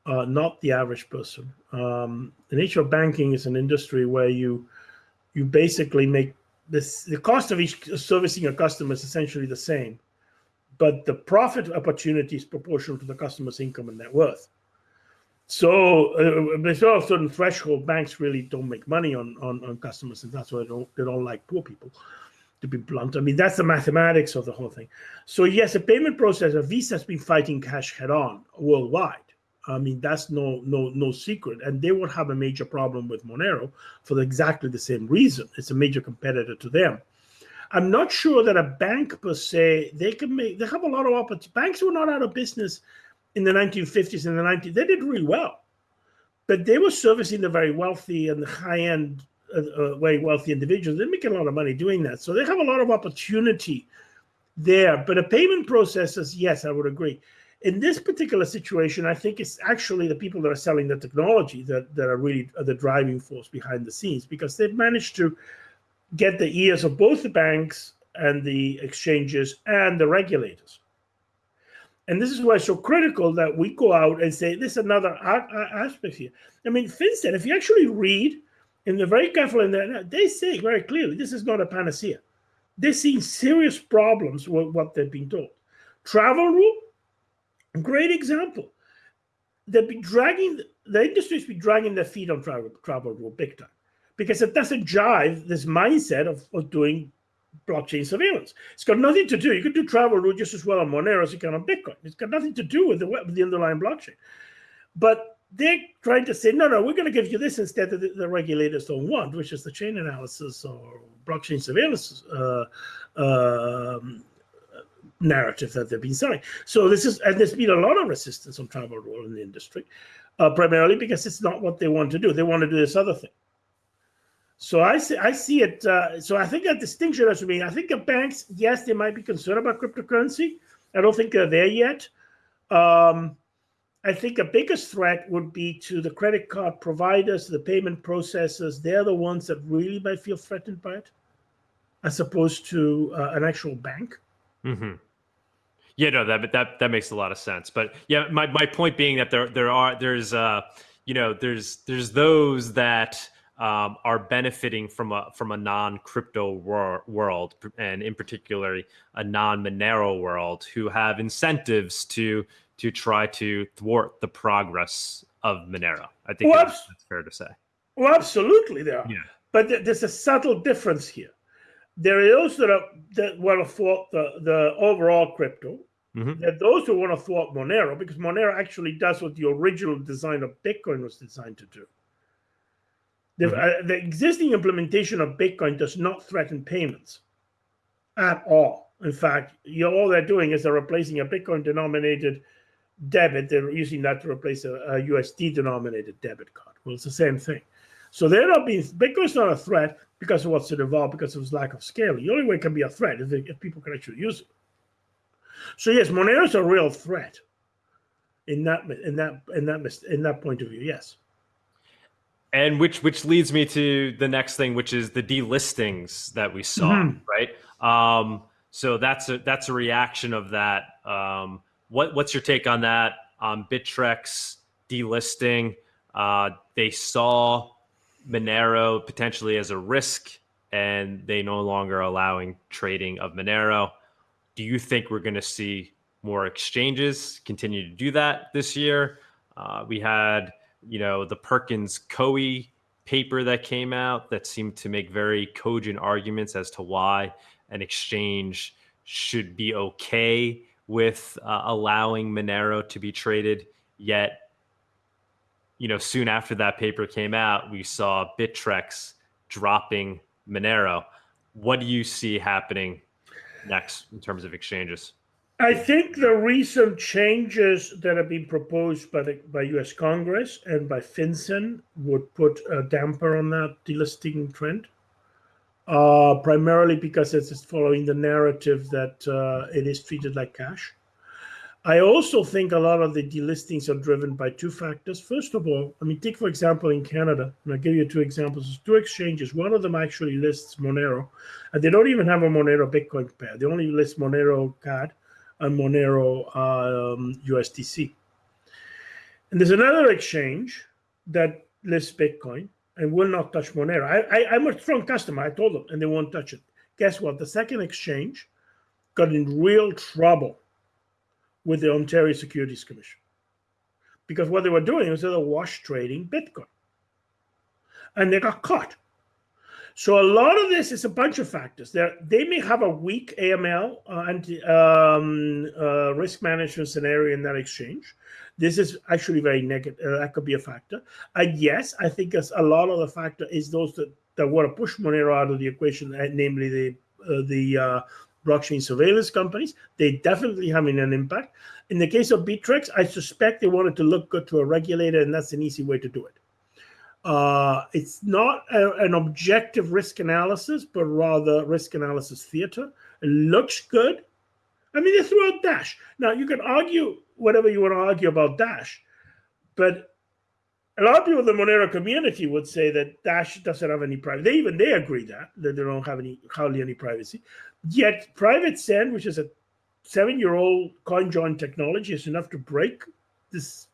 uh, not the average person. Um, the nature of banking is an industry where you you basically make this the cost of each servicing a customer is essentially the same, but the profit opportunity is proportional to the customer's income and net worth. So uh, below a certain threshold, banks really don't make money on, on, on customers, and that's why they don't they don't like poor people. To be blunt, I mean that's the mathematics of the whole thing. So yes, a payment processor, Visa has been fighting cash head on worldwide. I mean that's no no no secret, and they would have a major problem with Monero for exactly the same reason. It's a major competitor to them. I'm not sure that a bank per se they can make. They have a lot of opportunities. Banks were not out of business in the 1950s and the 90s, they did really well. But they were servicing the very wealthy and the high end uh, uh, very wealthy individuals. They're making a lot of money doing that. So they have a lot of opportunity there. But the payment processors, yes, I would agree. In this particular situation, I think it's actually the people that are selling the technology that, that are really the driving force behind the scenes because they've managed to get the ears of both the banks and the exchanges and the regulators. And this is why it's so critical that we go out and say, this is another aspect here. I mean, FinCEN, if you actually read, and they're very careful in that, they say very clearly, this is not a panacea. They're seeing serious problems with what they've been told. Travel rule, great example. They've been dragging, the industry's been dragging their feet on travel, travel rule big time because it doesn't jive this mindset of, of doing blockchain surveillance. It's got nothing to do. You can do travel rule just as well on Monero as you can on Bitcoin. It's got nothing to do with the with the underlying blockchain. But they're trying to say, no, no, we're going to give you this instead that the, regulators don't want, which is the chain analysis or blockchain surveillance uh, uh, narrative that they've been selling. So this is, and there's been a lot of resistance on travel rule in the industry, uh, primarily because it's not what they want to do. They want to do this other thing. So I see, I see it. Uh, so I think a distinction has to be. I think the banks, yes, they might be concerned about cryptocurrency. I don't think they're there yet. Um, I think the biggest threat would be to the credit card providers, the payment processors. They're the ones that really might feel threatened by it, as opposed to uh, an actual bank. Mm-hmm. Yeah, no, that that that makes a lot of sense. But yeah, my, my point being that there there are there's uh you know there's there's those that um, are benefiting from a from a non crypto wor- world, and in particular a non Monero world, who have incentives to to try to thwart the progress of Monero. I think well, that's, that's, fair to say. Well, absolutely, there are. Yeah. But th- there's a subtle difference here. There are those that, are, that want to thwart the, the overall crypto. Mm-hmm. There are those who want to thwart Monero because Monero actually does what the original design of Bitcoin was designed to do. The, mm-hmm. uh, the existing implementation of Bitcoin does not threaten payments at all. In fact, you all they're doing is they're replacing a Bitcoin denominated debit. They're using that to replace a, a, USD denominated debit card. Well, it's the same thing. So they're not being Bitcoin's not a threat because of what's involved because of its lack of scale. The only way it can be a threat is if people can actually use it. So yes, Monero is a real threat in that in that in that in that point of view. Yes and which which leads me to the next thing which is the delistings that we saw mm-hmm. right? Um, so that's a that's a reaction of that. Um, what what's your take on that? Um, bittrex delisting uh, they saw monero potentially as a risk and they no longer allowing trading of monero. Do you think we're going to see more exchanges continue to do that this year? Uh, we had you know, the Perkins Coie paper that came out that seemed to make very cogent arguments as to why an exchange should be okay with uh, allowing Monero to be traded. Yet, you know, soon after that paper came out, we saw Bittrex dropping Monero. What do you see happening next in terms of exchanges? I think the recent changes that have been proposed by the by U.S. Congress and by FinCEN would put a damper on that delisting trend. Uh, primarily because it's following the narrative that uh, it is treated like cash. I also think a lot of the delistings are driven by two factors. First of all, I mean, take for example in Canada, and I'll give you two examples. There's two exchanges. One of them actually lists Monero, and they don't even have a Monero Bitcoin pair. They only list Monero CAD and Monero um, USDC. And there's another exchange that lists Bitcoin and will not touch Monero. I, I'm a strong customer. I told them, and they won't touch it. Guess what? The second exchange got in real trouble with the Ontario Securities Commission because what they were doing was they were wash trading Bitcoin, and they got caught. So a lot of this is a bunch of factors. There, they may have a weak AML uh, and um, uh, risk management scenario in that exchange. This is actually very negative. Uh, that could be a factor. And yes, I think a lot of the factor is those that, that want to push Monero out of the equation, uh, namely the uh, the uh, blockchain surveillance companies. They definitely having an impact. In the case of Bittrex, I suspect they wanted to look good to a regulator, and that's an easy way to do it. Uh, it's not a, an objective risk analysis, but rather risk analysis theater. It looks good. I mean, they threw out Dash. Now, you can argue whatever you want to argue about Dash, but a lot of people in the Monero community would say that Dash doesn't have any privacy. They even they agree that that they don't have any hardly any privacy. Yet PrivateSend, which is a seven-year-old CoinJoin technology, is enough to break this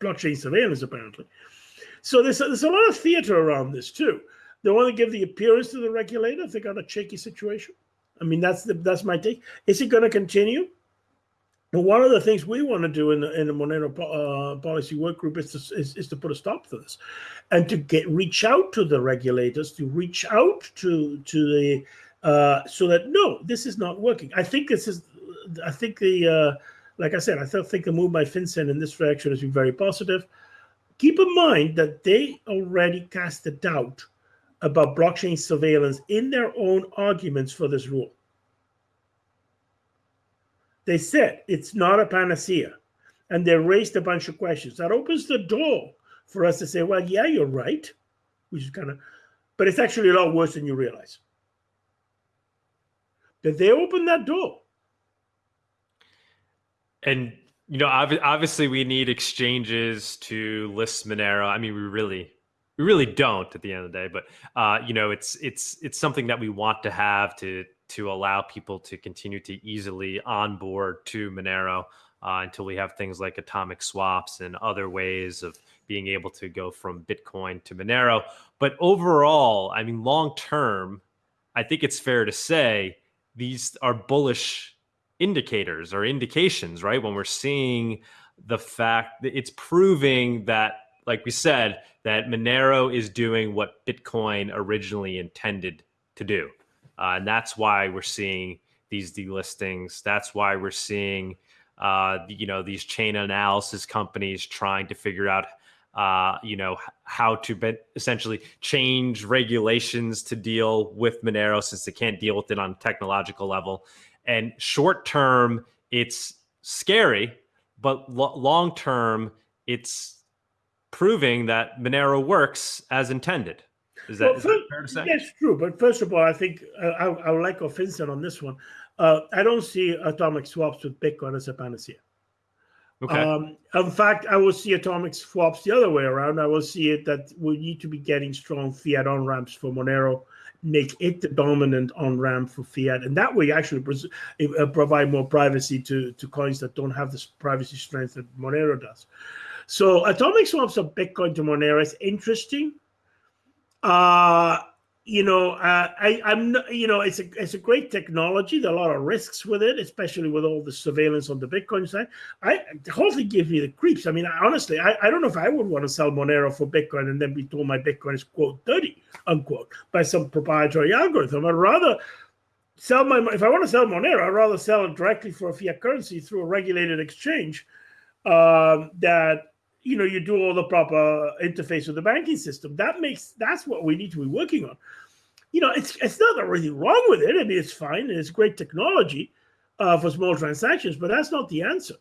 blockchain surveillance, apparently. So there's a, there's a lot of theater around this too. They want to give the appearance to the regulator if they got a shaky situation. I mean, that's the that's my take. Is it going to continue? One of the things we want to do in the in the Monero uh, policy work group is to, is, is to put a stop to this, and to get reach out to the regulators, to reach out to to the uh, so that no, this is not working. I think this is, I think the uh, like I said, I think the move by FinCEN in this direction has been very positive. Keep in mind that they already cast a doubt about blockchain surveillance in their own arguments for this rule. They said it's not a panacea, and they raised a bunch of questions. That opens the door for us to say, well, yeah, you're right, which is kind of, but it's actually a lot worse than you realize. But they opened that door. And you know, obviously, we need exchanges to list Monero. I mean, we really, we really don't at the end of the day. But uh, you know, it's it's it's something that we want to have to to allow people to continue to easily onboard to Monero uh, until we have things like atomic swaps and other ways of being able to go from Bitcoin to Monero. But overall, I mean, long term, I think it's fair to say these are bullish indicators or indications, right? When we're seeing the fact that it's proving that, like we said, that Monero is doing what Bitcoin originally intended to do. Uh, and that's why we're seeing these delistings. That's why we're seeing, uh, you know, these chain analysis companies trying to figure out, uh, you know, how to be- essentially change regulations to deal with Monero since they can't deal with it on a technological level. And short term, it's scary, but lo- long term, it's proving that Monero works as intended. Is that, well, is that fair to say? Yes, true. But first of all, I think uh, I, I would like Vincent on this one. Uh, I don't see atomic swaps with Bitcoin as a panacea. Okay. Um, in fact, I will see atomic swaps the other way around. I will see it that we need to be getting strong fiat on ramps for Monero, make it the dominant on ramp for fiat, and that way actually uh, provide more privacy to, to coins that don't have the privacy strength that Monero does. So atomic swaps of Bitcoin to Monero is interesting. Uh, you know, uh, I, I'm, you know, it's a it's a great technology. There are a lot of risks with it, especially with all the surveillance on the Bitcoin side. I the whole gives me the creeps. I mean, honestly, I, I don't know if I would want to sell Monero for Bitcoin and then be told my Bitcoin is quote dirty unquote by some proprietary algorithm. I'd rather sell my if I want to sell Monero, I'd rather sell it directly for a fiat currency through a regulated exchange um, that you know you do all the proper interface with the banking system. That makes that's what we need to be working on. You know it's it's not really wrong with it. I mean it's fine. And it's great technology uh, for small transactions but that's not the answer.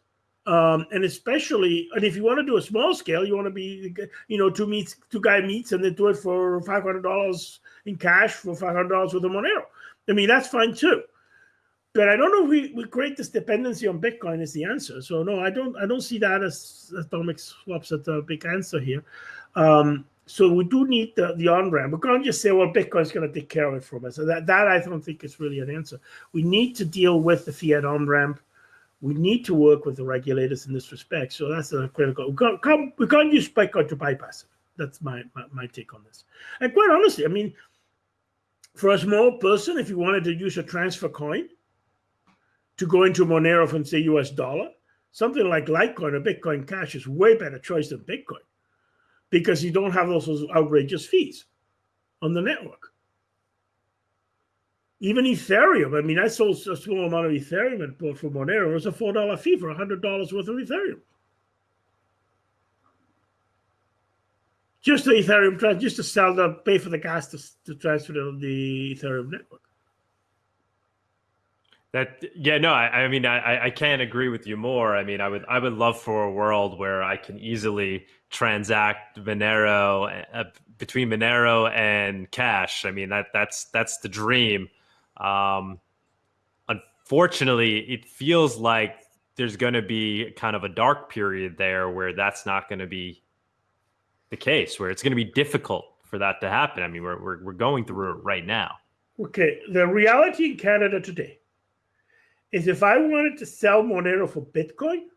Um, and especially and if you want to do a small scale you want to be you know two meets two guy meets and they do it for $500 in cash for $500 with a monero. I mean that's fine too but I don't know if we, we create this dependency on Bitcoin is the answer. So no, I don't I don't see that as atomic swaps as a big answer here. Um, so we do need the, the on ramp. We can't just say, well, Bitcoin's going to take care of it for us. So that, that I don't think is really an answer. We need to deal with the fiat on ramp. We need to work with the regulators in this respect. So that's a critical. We can't, can't we can't use Bitcoin to bypass it. That's my, my, my take on this. And quite honestly, I mean, for a small person, if you wanted to use a transfer coin, to go into Monero from say US dollar, something like Litecoin or Bitcoin Cash is way better choice than Bitcoin because you don't have those, outrageous fees on the network. Even Ethereum, I mean, I sold a small amount of Ethereum and bought for Monero. It was a $4 fee for $100 worth of Ethereum. Just the Ethereum, just to sell the, pay for the gas to, to transfer to the Ethereum network. That yeah no I, I mean I I can't agree with you more. I mean I would I would love for a world where I can easily transact Monero uh, between Monero and Cash. I mean that that's that's the dream. Um, unfortunately, it feels like there's going to be kind of a dark period there where that's not going to be the case, where it's going to be difficult for that to happen. I mean, we're, we're, we're going through it right now. Okay. The reality in Canada today is if I wanted to sell Monero for Bitcoin,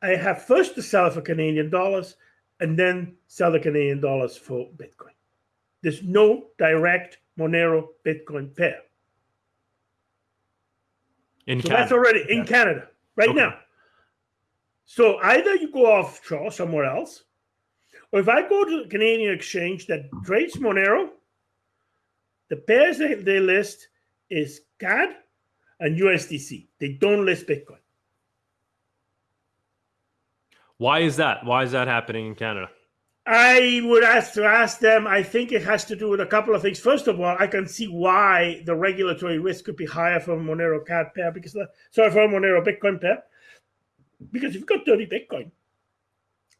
I have first to sell it for Canadian dollars and then sell the Canadian dollars for Bitcoin. There's no direct Monero Bitcoin pair. In so Canada. that's already in Canada right okay. now. So either you go offshore somewhere else, or if I go to the Canadian exchange that trades Monero, the pairs they, they list is CAD and USDC. They don't list Bitcoin. Why is that? Why is that happening in Canada? I would ask to ask them. I think it has to do with a couple of things. First of all, I can see why the regulatory risk could be higher for Monero CAD pair because sorry for Monero Bitcoin pair because you've got dirty Bitcoin.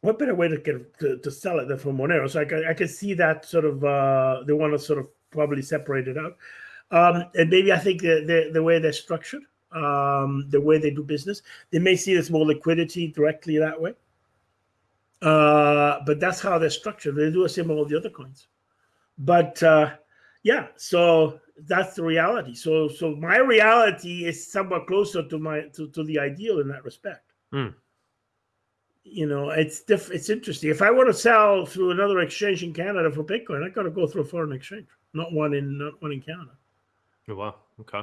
What better way to get to, to sell it than for Monero? So I can I can see that sort of uh, they want to sort of probably separate it out, um, and maybe I think the the, the way they're structured, um, the way they do business, they may see there's more liquidity directly that way. Uh, but that's how they're structured. They do the same with all the other coins. But uh, yeah, so that's the reality. So so my reality is somewhat closer to my to, to the ideal in that respect. Mm. You know, it's diff- it's interesting. If I want to sell through another exchange in Canada for Bitcoin, I got to go through a foreign exchange, not one in not one in Canada. Oh, wow. Okay.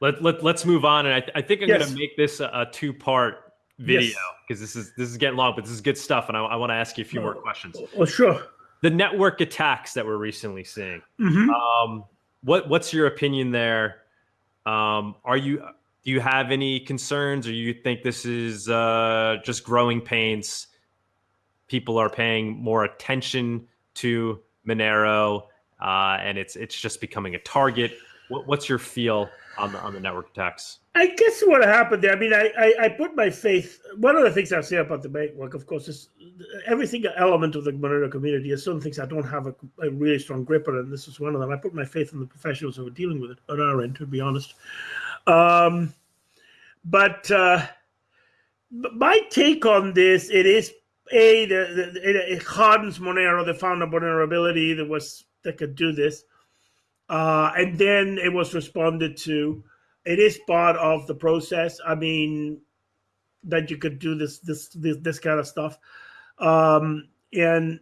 Let, let, let's move on. And I, I think I'm yes. going to make this a, a two part video because yes. this is this is getting long, but this is good stuff, and I, I want to ask you a few more questions. Oh, sure. The network attacks that we're recently seeing. Mm-hmm. Um, what what's your opinion there? Um, are you do you have any concerns, or you think this is uh, just growing pains? People are paying more attention to Monero, uh, and it's it's just becoming a target. What, what's your feel on the on the network attacks? I guess what happened there. I mean, I, I, I put my faith. One of the things I say about the network, of course, is every single element of the Monero community is some things I don't have a, a, really strong grip on, and this is one of them. I put my faith in the professionals who are dealing with it on our end, to be honest. Um, but uh, my take on this, it is a the, the, it, hardens Monero. They found a vulnerability that was that could do this. Uh, and then it was responded to. It is part of the process. I mean, that you could do this this this, this kind of stuff, um, and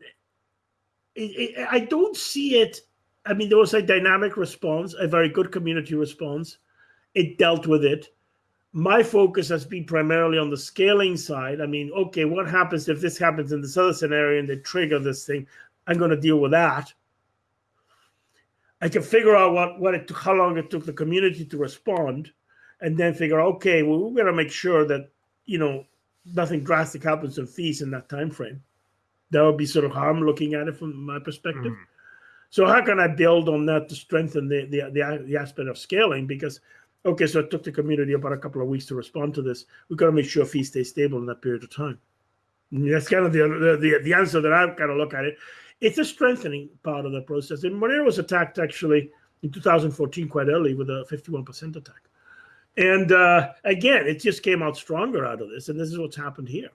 it, it, I don't see it. I mean, there was a dynamic response, a very good community response. It dealt with it. My focus has been primarily on the scaling side. I mean, okay, what happens if this happens in this other scenario and they trigger this thing? I'm going to deal with that. I can figure out what what it took, how long it took the community to respond, and then figure out, okay, well, we're gonna make sure that you know nothing drastic happens in fees in that time frame. That would be sort of how I'm looking at it from my perspective. Mm. So how can I build on that to strengthen the, the the the aspect of scaling? Because okay, so it took the community about a couple of weeks to respond to this. We've got to make sure fees stay stable in that period of time. And that's kind of the, the the answer that I've kind of look at it it's a strengthening part of the process. And Monero was attacked actually in 2014 quite early with a 51% attack. And uh, again, it just came out stronger out of this. And this is what's happened here.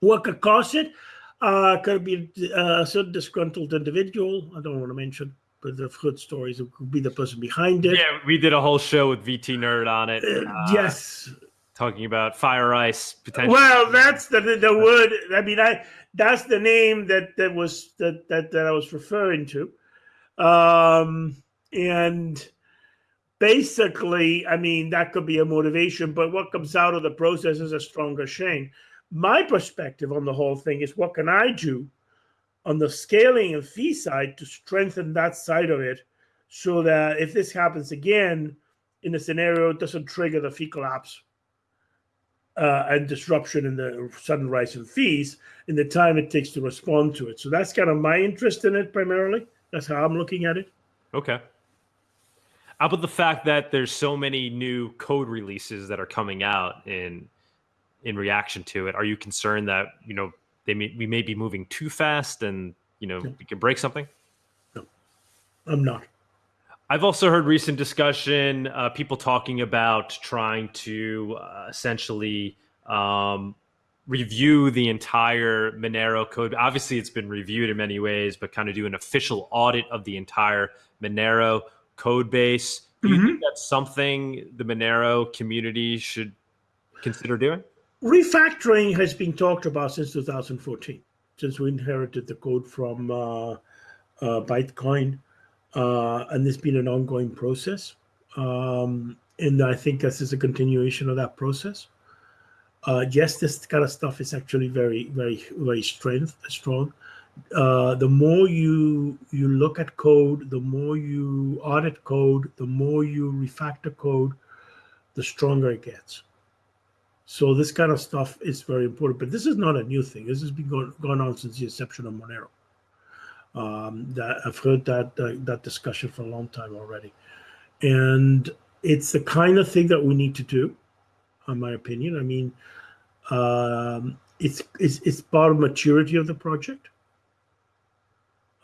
What could cause it? Uh, could be uh, a certain disgruntled individual. I don't want to mention, but the good stories it could be the person behind it. Yeah, we did a whole show with VT Nerd on it. Uh, uh, yes. Talking about fire ice potential. Well, that's the the word. I mean, I that's the name that that was that that, that I was referring to. Um, and basically, I mean, that could be a motivation, but what comes out of the process is a stronger chain. My perspective on the whole thing is what can I do on the scaling and fee side to strengthen that side of it so that if this happens again in a scenario, it doesn't trigger the fee collapse uh, and disruption in the sudden rise in fees in the time it takes to respond to it. So that's kind of my interest in it primarily. That's how I'm looking at it. Okay. How about the fact that there's so many new code releases that are coming out in in reaction to it? Are you concerned that you know they may, we may be moving too fast and you know no. we can break something? No, I'm not. I've also heard recent discussion, uh, people talking about trying to uh, essentially um, review the entire Monero code. Obviously, it's been reviewed in many ways, but kind of do an official audit of the entire Monero code base. Do you mm-hmm. think that's something the Monero community should consider doing? Refactoring has been talked about since 2014, since we inherited the code from uh, uh, Bytecoin, uh, and it's been an ongoing process. Um, and I think this is a continuation of that process. Uh, yes, this kind of stuff is actually very, very, very strength, strong uh, the more you you look at code, the more you audit code, the more you refactor code, the stronger it gets. So this kind of stuff is very important. But this is not a new thing. This has been going, going on since the inception of Monero. Um, that I've heard that uh, that discussion for a long time already, and it's the kind of thing that we need to do, in my opinion. I mean, um, it's, it's it's part of maturity of the project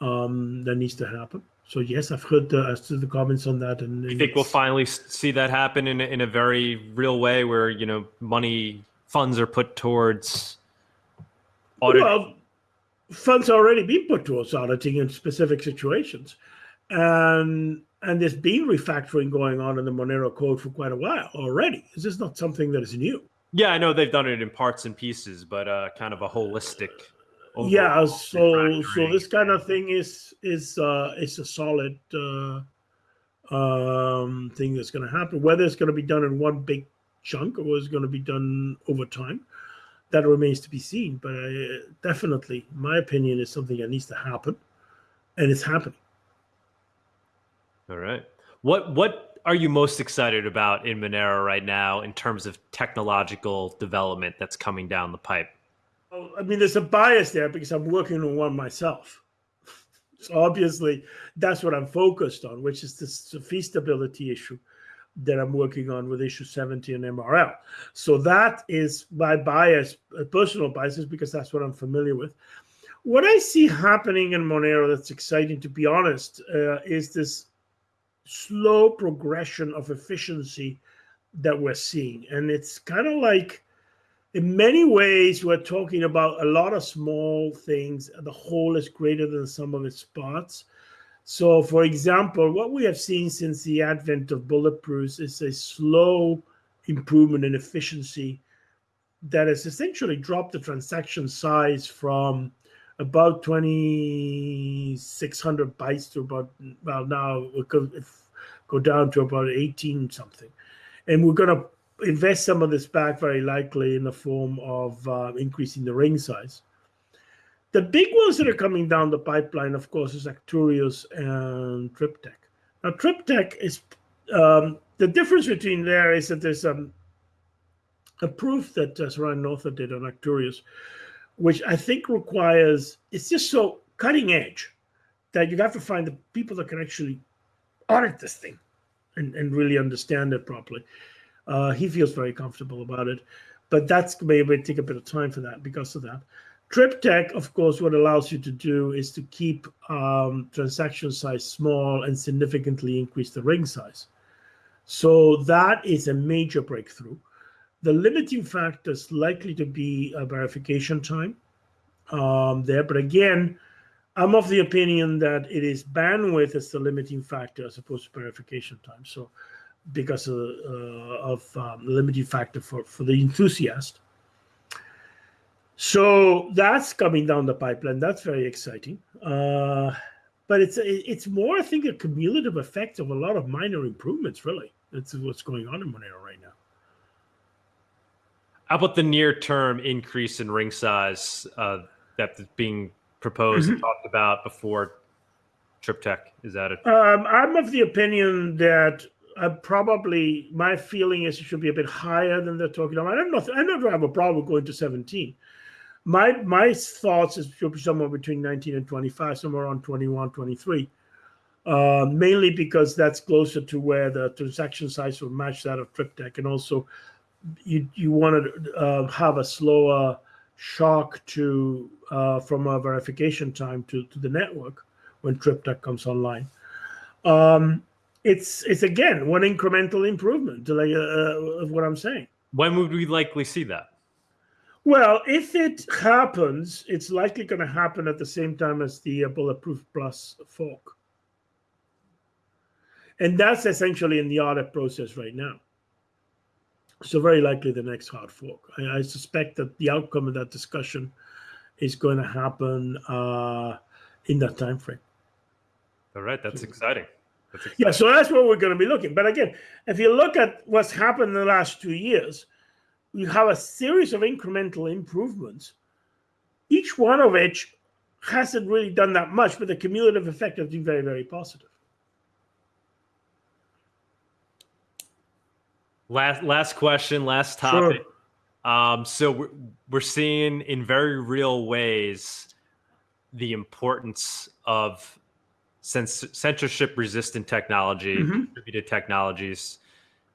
um, that needs to happen. So yes, I've heard uh, as to the comments on that. And, and you think we'll finally see that happen in a, in a very real way, where you know money funds are put towards audit? Well, funds already been put towards auditing in specific situations, and and there's been refactoring going on in the Monero code for quite a while already. This is not something that is new. Yeah, I know they've done it in parts and pieces, but uh, kind of a holistic yeah so so this kind of thing is is uh it's a solid uh um thing that's going to happen whether it's going to be done in one big chunk or it's going to be done over time that remains to be seen but uh, definitely my opinion is something that needs to happen and it's happening. All right. What what are you most excited about in monero right now in terms of technological development that's coming down the pipe? I mean, there's a bias there because I'm working on one myself. So obviously, that's what I'm focused on, which is this fee stability issue that I'm working on with issue 70 and MRL. So that is my bias, personal biases, because that's what I'm familiar with. What I see happening in Monero that's exciting, to be honest, uh, is this slow progression of efficiency that we're seeing. And it's kind of like in many ways, we're talking about a lot of small things. The whole is greater than the sum of its parts. So, for example, what we have seen since the advent of bulletproofs is a slow improvement in efficiency that has essentially dropped the transaction size from about 2,600 bytes to about, well, now we could go down to about 18 something. And we're going to invest some of this back very likely in the form of uh, increasing the ring size. The big ones that are coming down the pipeline, of course, is Arcturus and Triptych. Now, Triptych is um, the difference between there is that there's um, a proof that uh, Sarang Noether did on Arcturus, which I think requires it's just so cutting edge that you have to find the people that can actually audit this thing and, and really understand it properly. Uh, he feels very comfortable about it, but that's maybe take a bit of time for that because of that. Triptych, of course, what allows you to do is to keep um, transaction size small and significantly increase the ring size. So that is a major breakthrough. The limiting factor is likely to be a verification time um, there, but again, I'm of the opinion that it is bandwidth as the limiting factor as opposed to verification time. So because of, uh, of um, limiting factor for, for the enthusiast. So that's coming down the pipeline. That's very exciting. Uh, but it's it's more, I think, a cumulative effect of a lot of minor improvements. Really, that's what's going on in Monero right now. How about the near-term increase in ring size uh, that's being proposed mm-hmm. and talked about before Triptych? Is that it? Um, I'm of the opinion that uh, probably my feeling is it should be a bit higher than they're talking about. I don't know. I never have a problem going to 17. My my thoughts is should be somewhere between 19 and 25, somewhere around 21, 23. uh, mainly because that's closer to where the transaction size will match that of Triptych, and also you you want to uh, have a slower shock to uh, from a verification time to, to the network when Triptych comes online. Um, it's it's again one incremental improvement like uh, of what I'm saying. When would we likely see that? Well, if it happens, it's likely going to happen at the same time as the uh, Bulletproof Plus fork. And that's essentially in the audit process right now. So very likely the next hard fork. I, I suspect that the outcome of that discussion is going to happen uh, in that time frame. All right, that's exciting. that's exciting. Yeah, so that's what we're going to be looking. But again, if you look at what's happened in the last two years, you have a series of incremental improvements, each one of which hasn't really done that much, but the cumulative effect has been very, very positive. Last last question, last topic. Sure. Um, so we're, we're seeing in very real ways the importance of censorship resistant technology, mm-hmm. distributed technologies.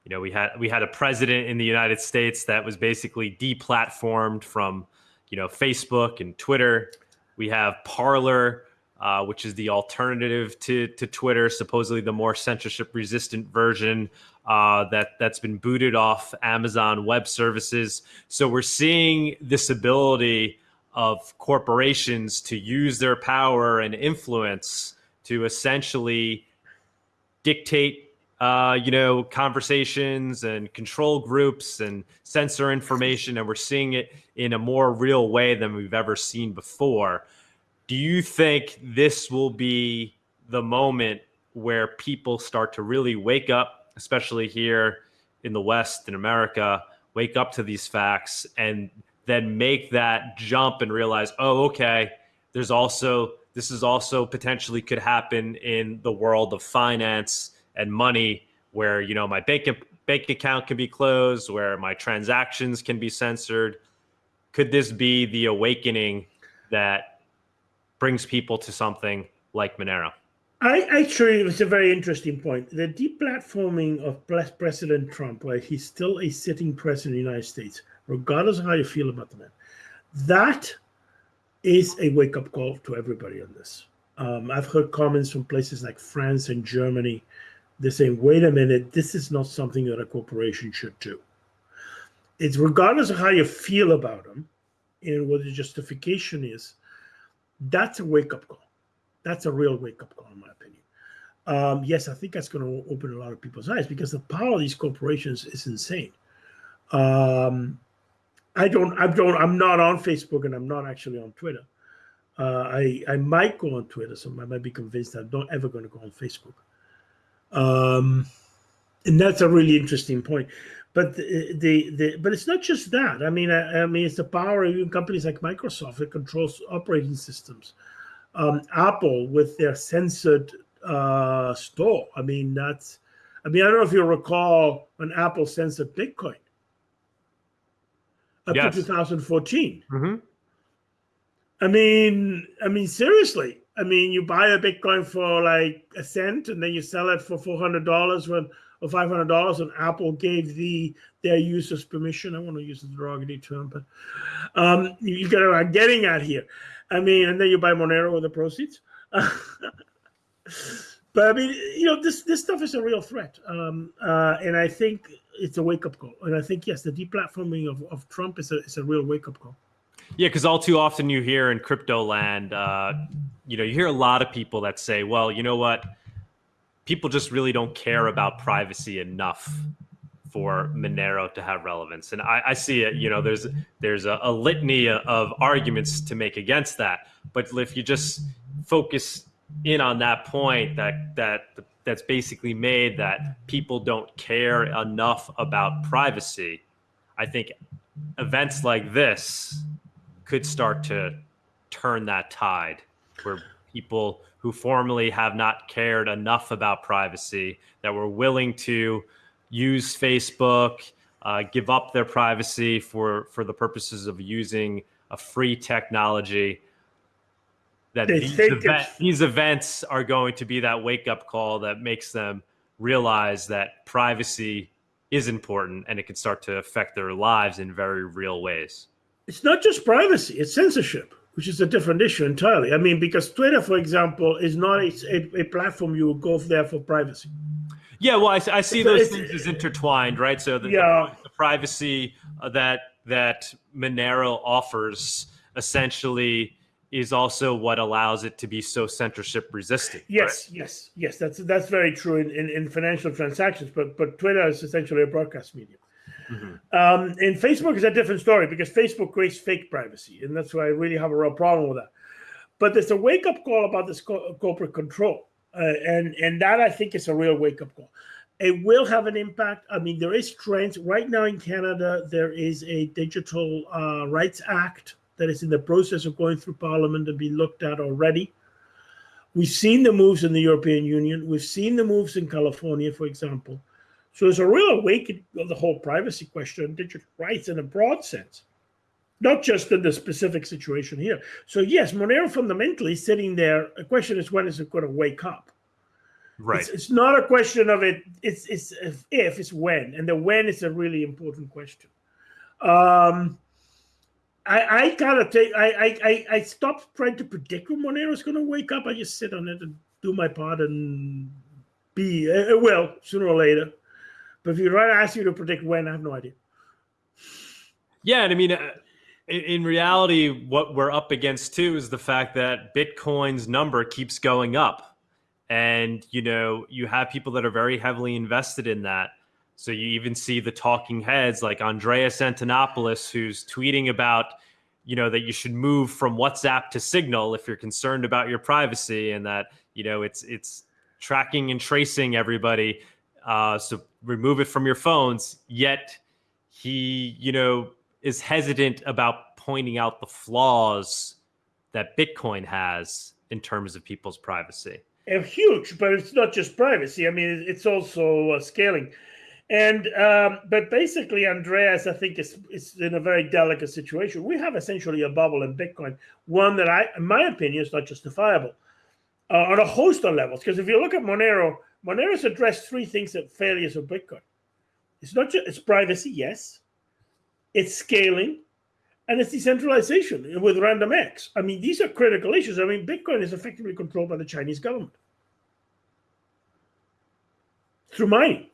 You know, we had we had a president in the United States that was basically deplatformed from, you know, Facebook and Twitter. We have Parler, uh, which is the alternative to to Twitter, supposedly the more censorship resistant version uh, that that's been booted off Amazon Web Services. So we're seeing this ability of corporations to use their power and influence to essentially dictate uh, you know, conversations and control groups and censor information, and we're seeing it in a more real way than we've ever seen before. Do you think this will be the moment where people start to really wake up especially here in the West in America, wake up to these facts and then make that jump and realize, oh, okay, there's also this is also potentially could happen in the world of finance and money, where you know my bank bank account can be closed, where my transactions can be censored. Could this be the awakening that brings people to something like Monero? I actually, it was a very interesting point. The deplatforming of President Trump, where he's still a sitting president of the United States, regardless of how you feel about the man, that is a wake up call to everybody on this. Um, I've heard comments from places like France and Germany. They're saying, wait a minute, this is not something that a corporation should do. It's regardless of how you feel about them and what the justification is, that's a wake up call that's a real wake up call, in my opinion. Um, yes, I think that's going to open a lot of people's eyes because the power of these corporations is insane. Um, I don't, I don't, I'm not on Facebook and I'm not actually on Twitter. Uh, I I might go on Twitter, so I might be convinced I'm not ever going to go on Facebook. Um, and that's a really interesting point. But the, the, the but it's not just that. I mean, I, I mean, it's the power of even companies like Microsoft that controls operating systems um, Apple with their censored uh, store. I mean, that's, I mean, I don't know if you recall when Apple censored Bitcoin up yes. to 2014. Mm-hmm. I mean, I mean, seriously. I mean, you buy a Bitcoin for like a cent, and then you sell it for four hundred dollars when or five hundred dollars, and Apple gave the their users permission. I want to use the derogatory term, but um, you get what I'm getting at here. I mean, and then you buy Monero with the proceeds. but I mean, you know, this this stuff is a real threat, um, uh, and I think it's a wake up call. And I think yes, the deplatforming of, of Trump is a is a real wake up call. Yeah, because all too often you hear in crypto land, uh, you know, you hear a lot of people that say, "Well, you know what." People just really don't care about privacy enough for Monero to have relevance. And I, I see it, you know, there's there's a, a, litany of arguments to make against that. But if you just focus in on that point that that that's basically made that people don't care enough about privacy, I think events like this could start to turn that tide where people who formerly have not cared enough about privacy that were willing to use Facebook, uh, give up their privacy for for the purposes of using a free technology. that these, event, these events are going to be that wake up call that makes them realize that privacy is important and it can start to affect their lives in very real ways. It's not just privacy, it's censorship, which is a different issue entirely. I mean, because Twitter, for example, is not a, a, a platform you go there for privacy. Yeah, well, I, I see so those things as intertwined, right? So the, yeah. the, the privacy uh, that that Monero offers essentially is also what allows it to be so censorship resistant. Yes, right? yes, yes. That's that's very true in, in, in, financial transactions, but but Twitter is essentially a broadcast medium. Mm-hmm. Um, and Facebook is a different story because Facebook creates fake privacy, and that's why I really have a real problem with that. But there's a wake up call about this co- corporate control, uh, and and that I think is a real wake up call. It will have an impact. I mean, there is trends right now in Canada. There is a Digital uh, Rights Act that is in the process of going through Parliament and being looked at already. We've seen the moves in the European Union. We've seen the moves in California, for example. So there's a real awakening of the whole privacy question, digital rights in a broad sense, not just in the specific situation here. So yes, Monero fundamentally sitting there. The question is when is it going to wake up? Right. It's, it's not a question of it. It's it's if, if it's when, and the when is a really important question. Um, I, I kind of take I, I I stopped trying to predict when Monero is going to wake up. I just sit on it and do my part and be it uh, will sooner or later. But if you try to ask you to predict when, I have no idea. Yeah, and I mean, uh, in, in reality, what we're up against too is the fact that Bitcoin's number keeps going up, and you know, you have people that are very heavily invested in that so you even see the talking heads like Andreas Antonopoulos, who's tweeting about, you know, that you should move from WhatsApp to Signal if you're concerned about your privacy, and that you know it's it's tracking and tracing everybody. Uh, so remove it from your phones. Yet he, you know, is hesitant about pointing out the flaws that Bitcoin has in terms of people's privacy. And huge, but it's not just privacy. I mean, it's also uh, scaling. And um, but basically, Andreas, I think is is in a very delicate situation. We have essentially a bubble in Bitcoin, one that I, in my opinion, is not justifiable uh, on a host of levels. Because if you look at Monero, Monero's addressed three things that failures of Bitcoin. It's not just it's privacy, yes, it's scaling, and it's decentralization with RandomX. I mean, these are critical issues. I mean, Bitcoin is effectively controlled by the Chinese government through mining.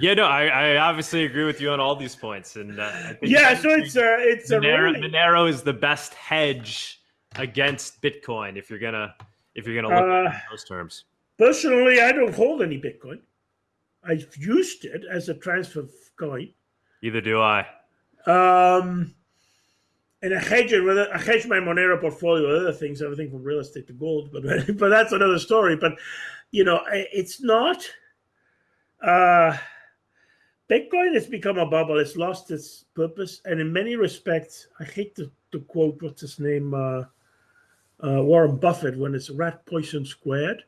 Yeah, no, I, I obviously agree with you on all these points, and uh, yeah, so it's a it's Monero, a really... Monero is the best hedge against Bitcoin if you're gonna if you're gonna look uh, at those terms. Personally, I don't hold any Bitcoin. I've used it as a transfer coin. Either do I. Um, and I hedge it with I hedge my Monero portfolio with other things, everything from real estate to gold, but but that's another story. But you know, it's not. Uh, Bitcoin has become a bubble. It's lost its purpose, and in many respects, I hate to, to quote what's his name, uh, uh, Warren Buffett, when it's rat poison squared.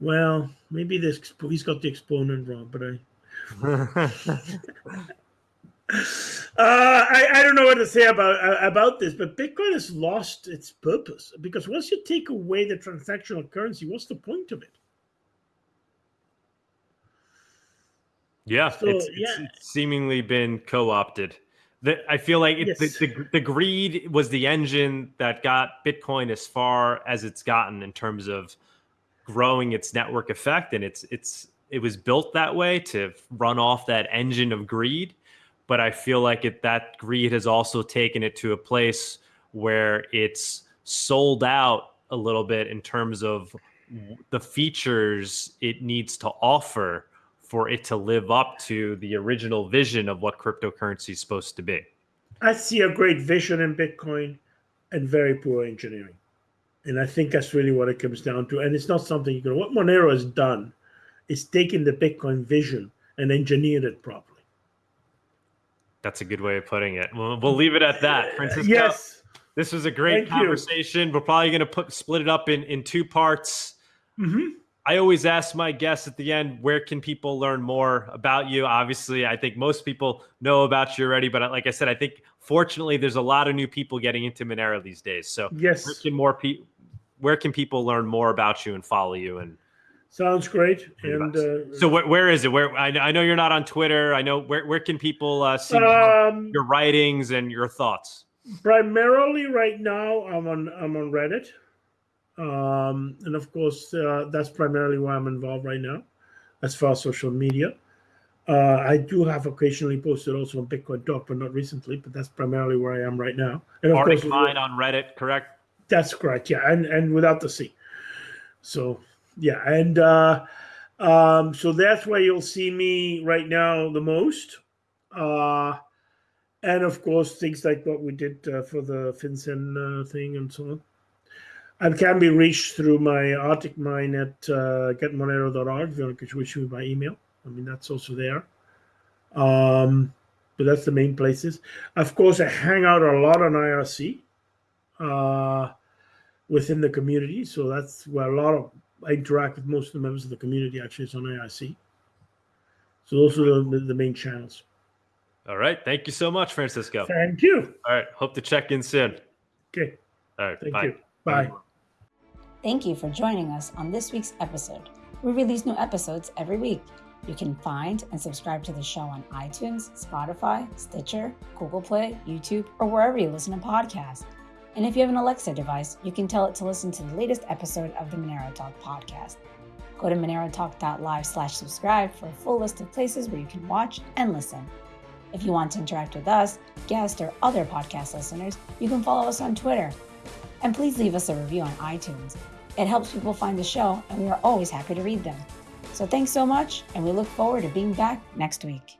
Well, maybe this he's got the exponent wrong, but I. uh, I, I don't know what to say about uh, about this, but Bitcoin has lost its purpose because once you take away the transactional currency, what's the point of it? Yeah, so, it's, yeah. It's, seemingly been co-opted. The, I feel like it, yes. the, the, the greed was the engine that got Bitcoin as far as it's gotten in terms of growing its network effect, and it's it's it was built that way to run off that engine of greed. But I feel like it that greed has also taken it to a place where it's sold out a little bit in terms of the features it needs to offer for it to live up to the original vision of what cryptocurrency is supposed to be? I see a great vision in Bitcoin and very poor engineering. And I think that's really what it comes down to. And it's not something you can, what Monero has done is taken the Bitcoin vision and engineered it properly. That's a good way of putting it. We'll, we'll leave it at that. Francisco, yes. This was a great Thank conversation. You. We're probably going to put split it up in, in two parts. Mm-hmm. I always ask my guests at the end, where can people learn more about you? Obviously, I think most people know about you already, but like I said, I think fortunately, there's a lot of new people getting into Monero these days. So yes, where can more people? Where can people learn more about you and follow you? And sounds great. And uh, so, where, where is it? Where I, I, know you're not on Twitter. I know where where can people uh, see um, your writings and your thoughts? Primarily, right now, I'm on I'm on Reddit, um, and of course, uh, that's primarily why I'm involved right now, as far as social media. Uh, I do have occasionally posted also on Bitcoin Talk, but not recently. But that's primarily where I am right now. And of Arctic course, mine on Reddit, correct? That's correct. Yeah, and and without the C. So yeah, and uh, um, so that's where you'll see me right now the most. Uh, and of course, things like what we did uh, for the FinCEN uh, thing and so on. And can be reached through my ArticMine at uh, getmonero.org if you want to reach me by email. I mean, that's also there. Um, but that's the main places. Of course, I hang out a lot on IRC uh, within the community. So that's where a lot of I interact with most of the members of the community actually is on IRC. So those are the, the main channels. All right. Thank you so much, Francisco. Thank you. All right. Hope to check in soon. Okay. All right. Thank bye. you. Bye. Thank you for joining us on this week's episode. We release new episodes every week. You can find and subscribe to the show on iTunes, Spotify, Stitcher, Google Play, YouTube, or wherever you listen to podcasts. And if you have an Alexa device, you can tell it to listen to the latest episode of the Monero Talk podcast. Go to monerotalk.live slash subscribe for a full list of places where you can watch and listen. If you want to interact with us, guests, or other podcast listeners, you can follow us on Twitter. And please leave us a review on iTunes. It helps people find the show, and we are always happy to read them. So thanks so much, and we look forward to being back next week.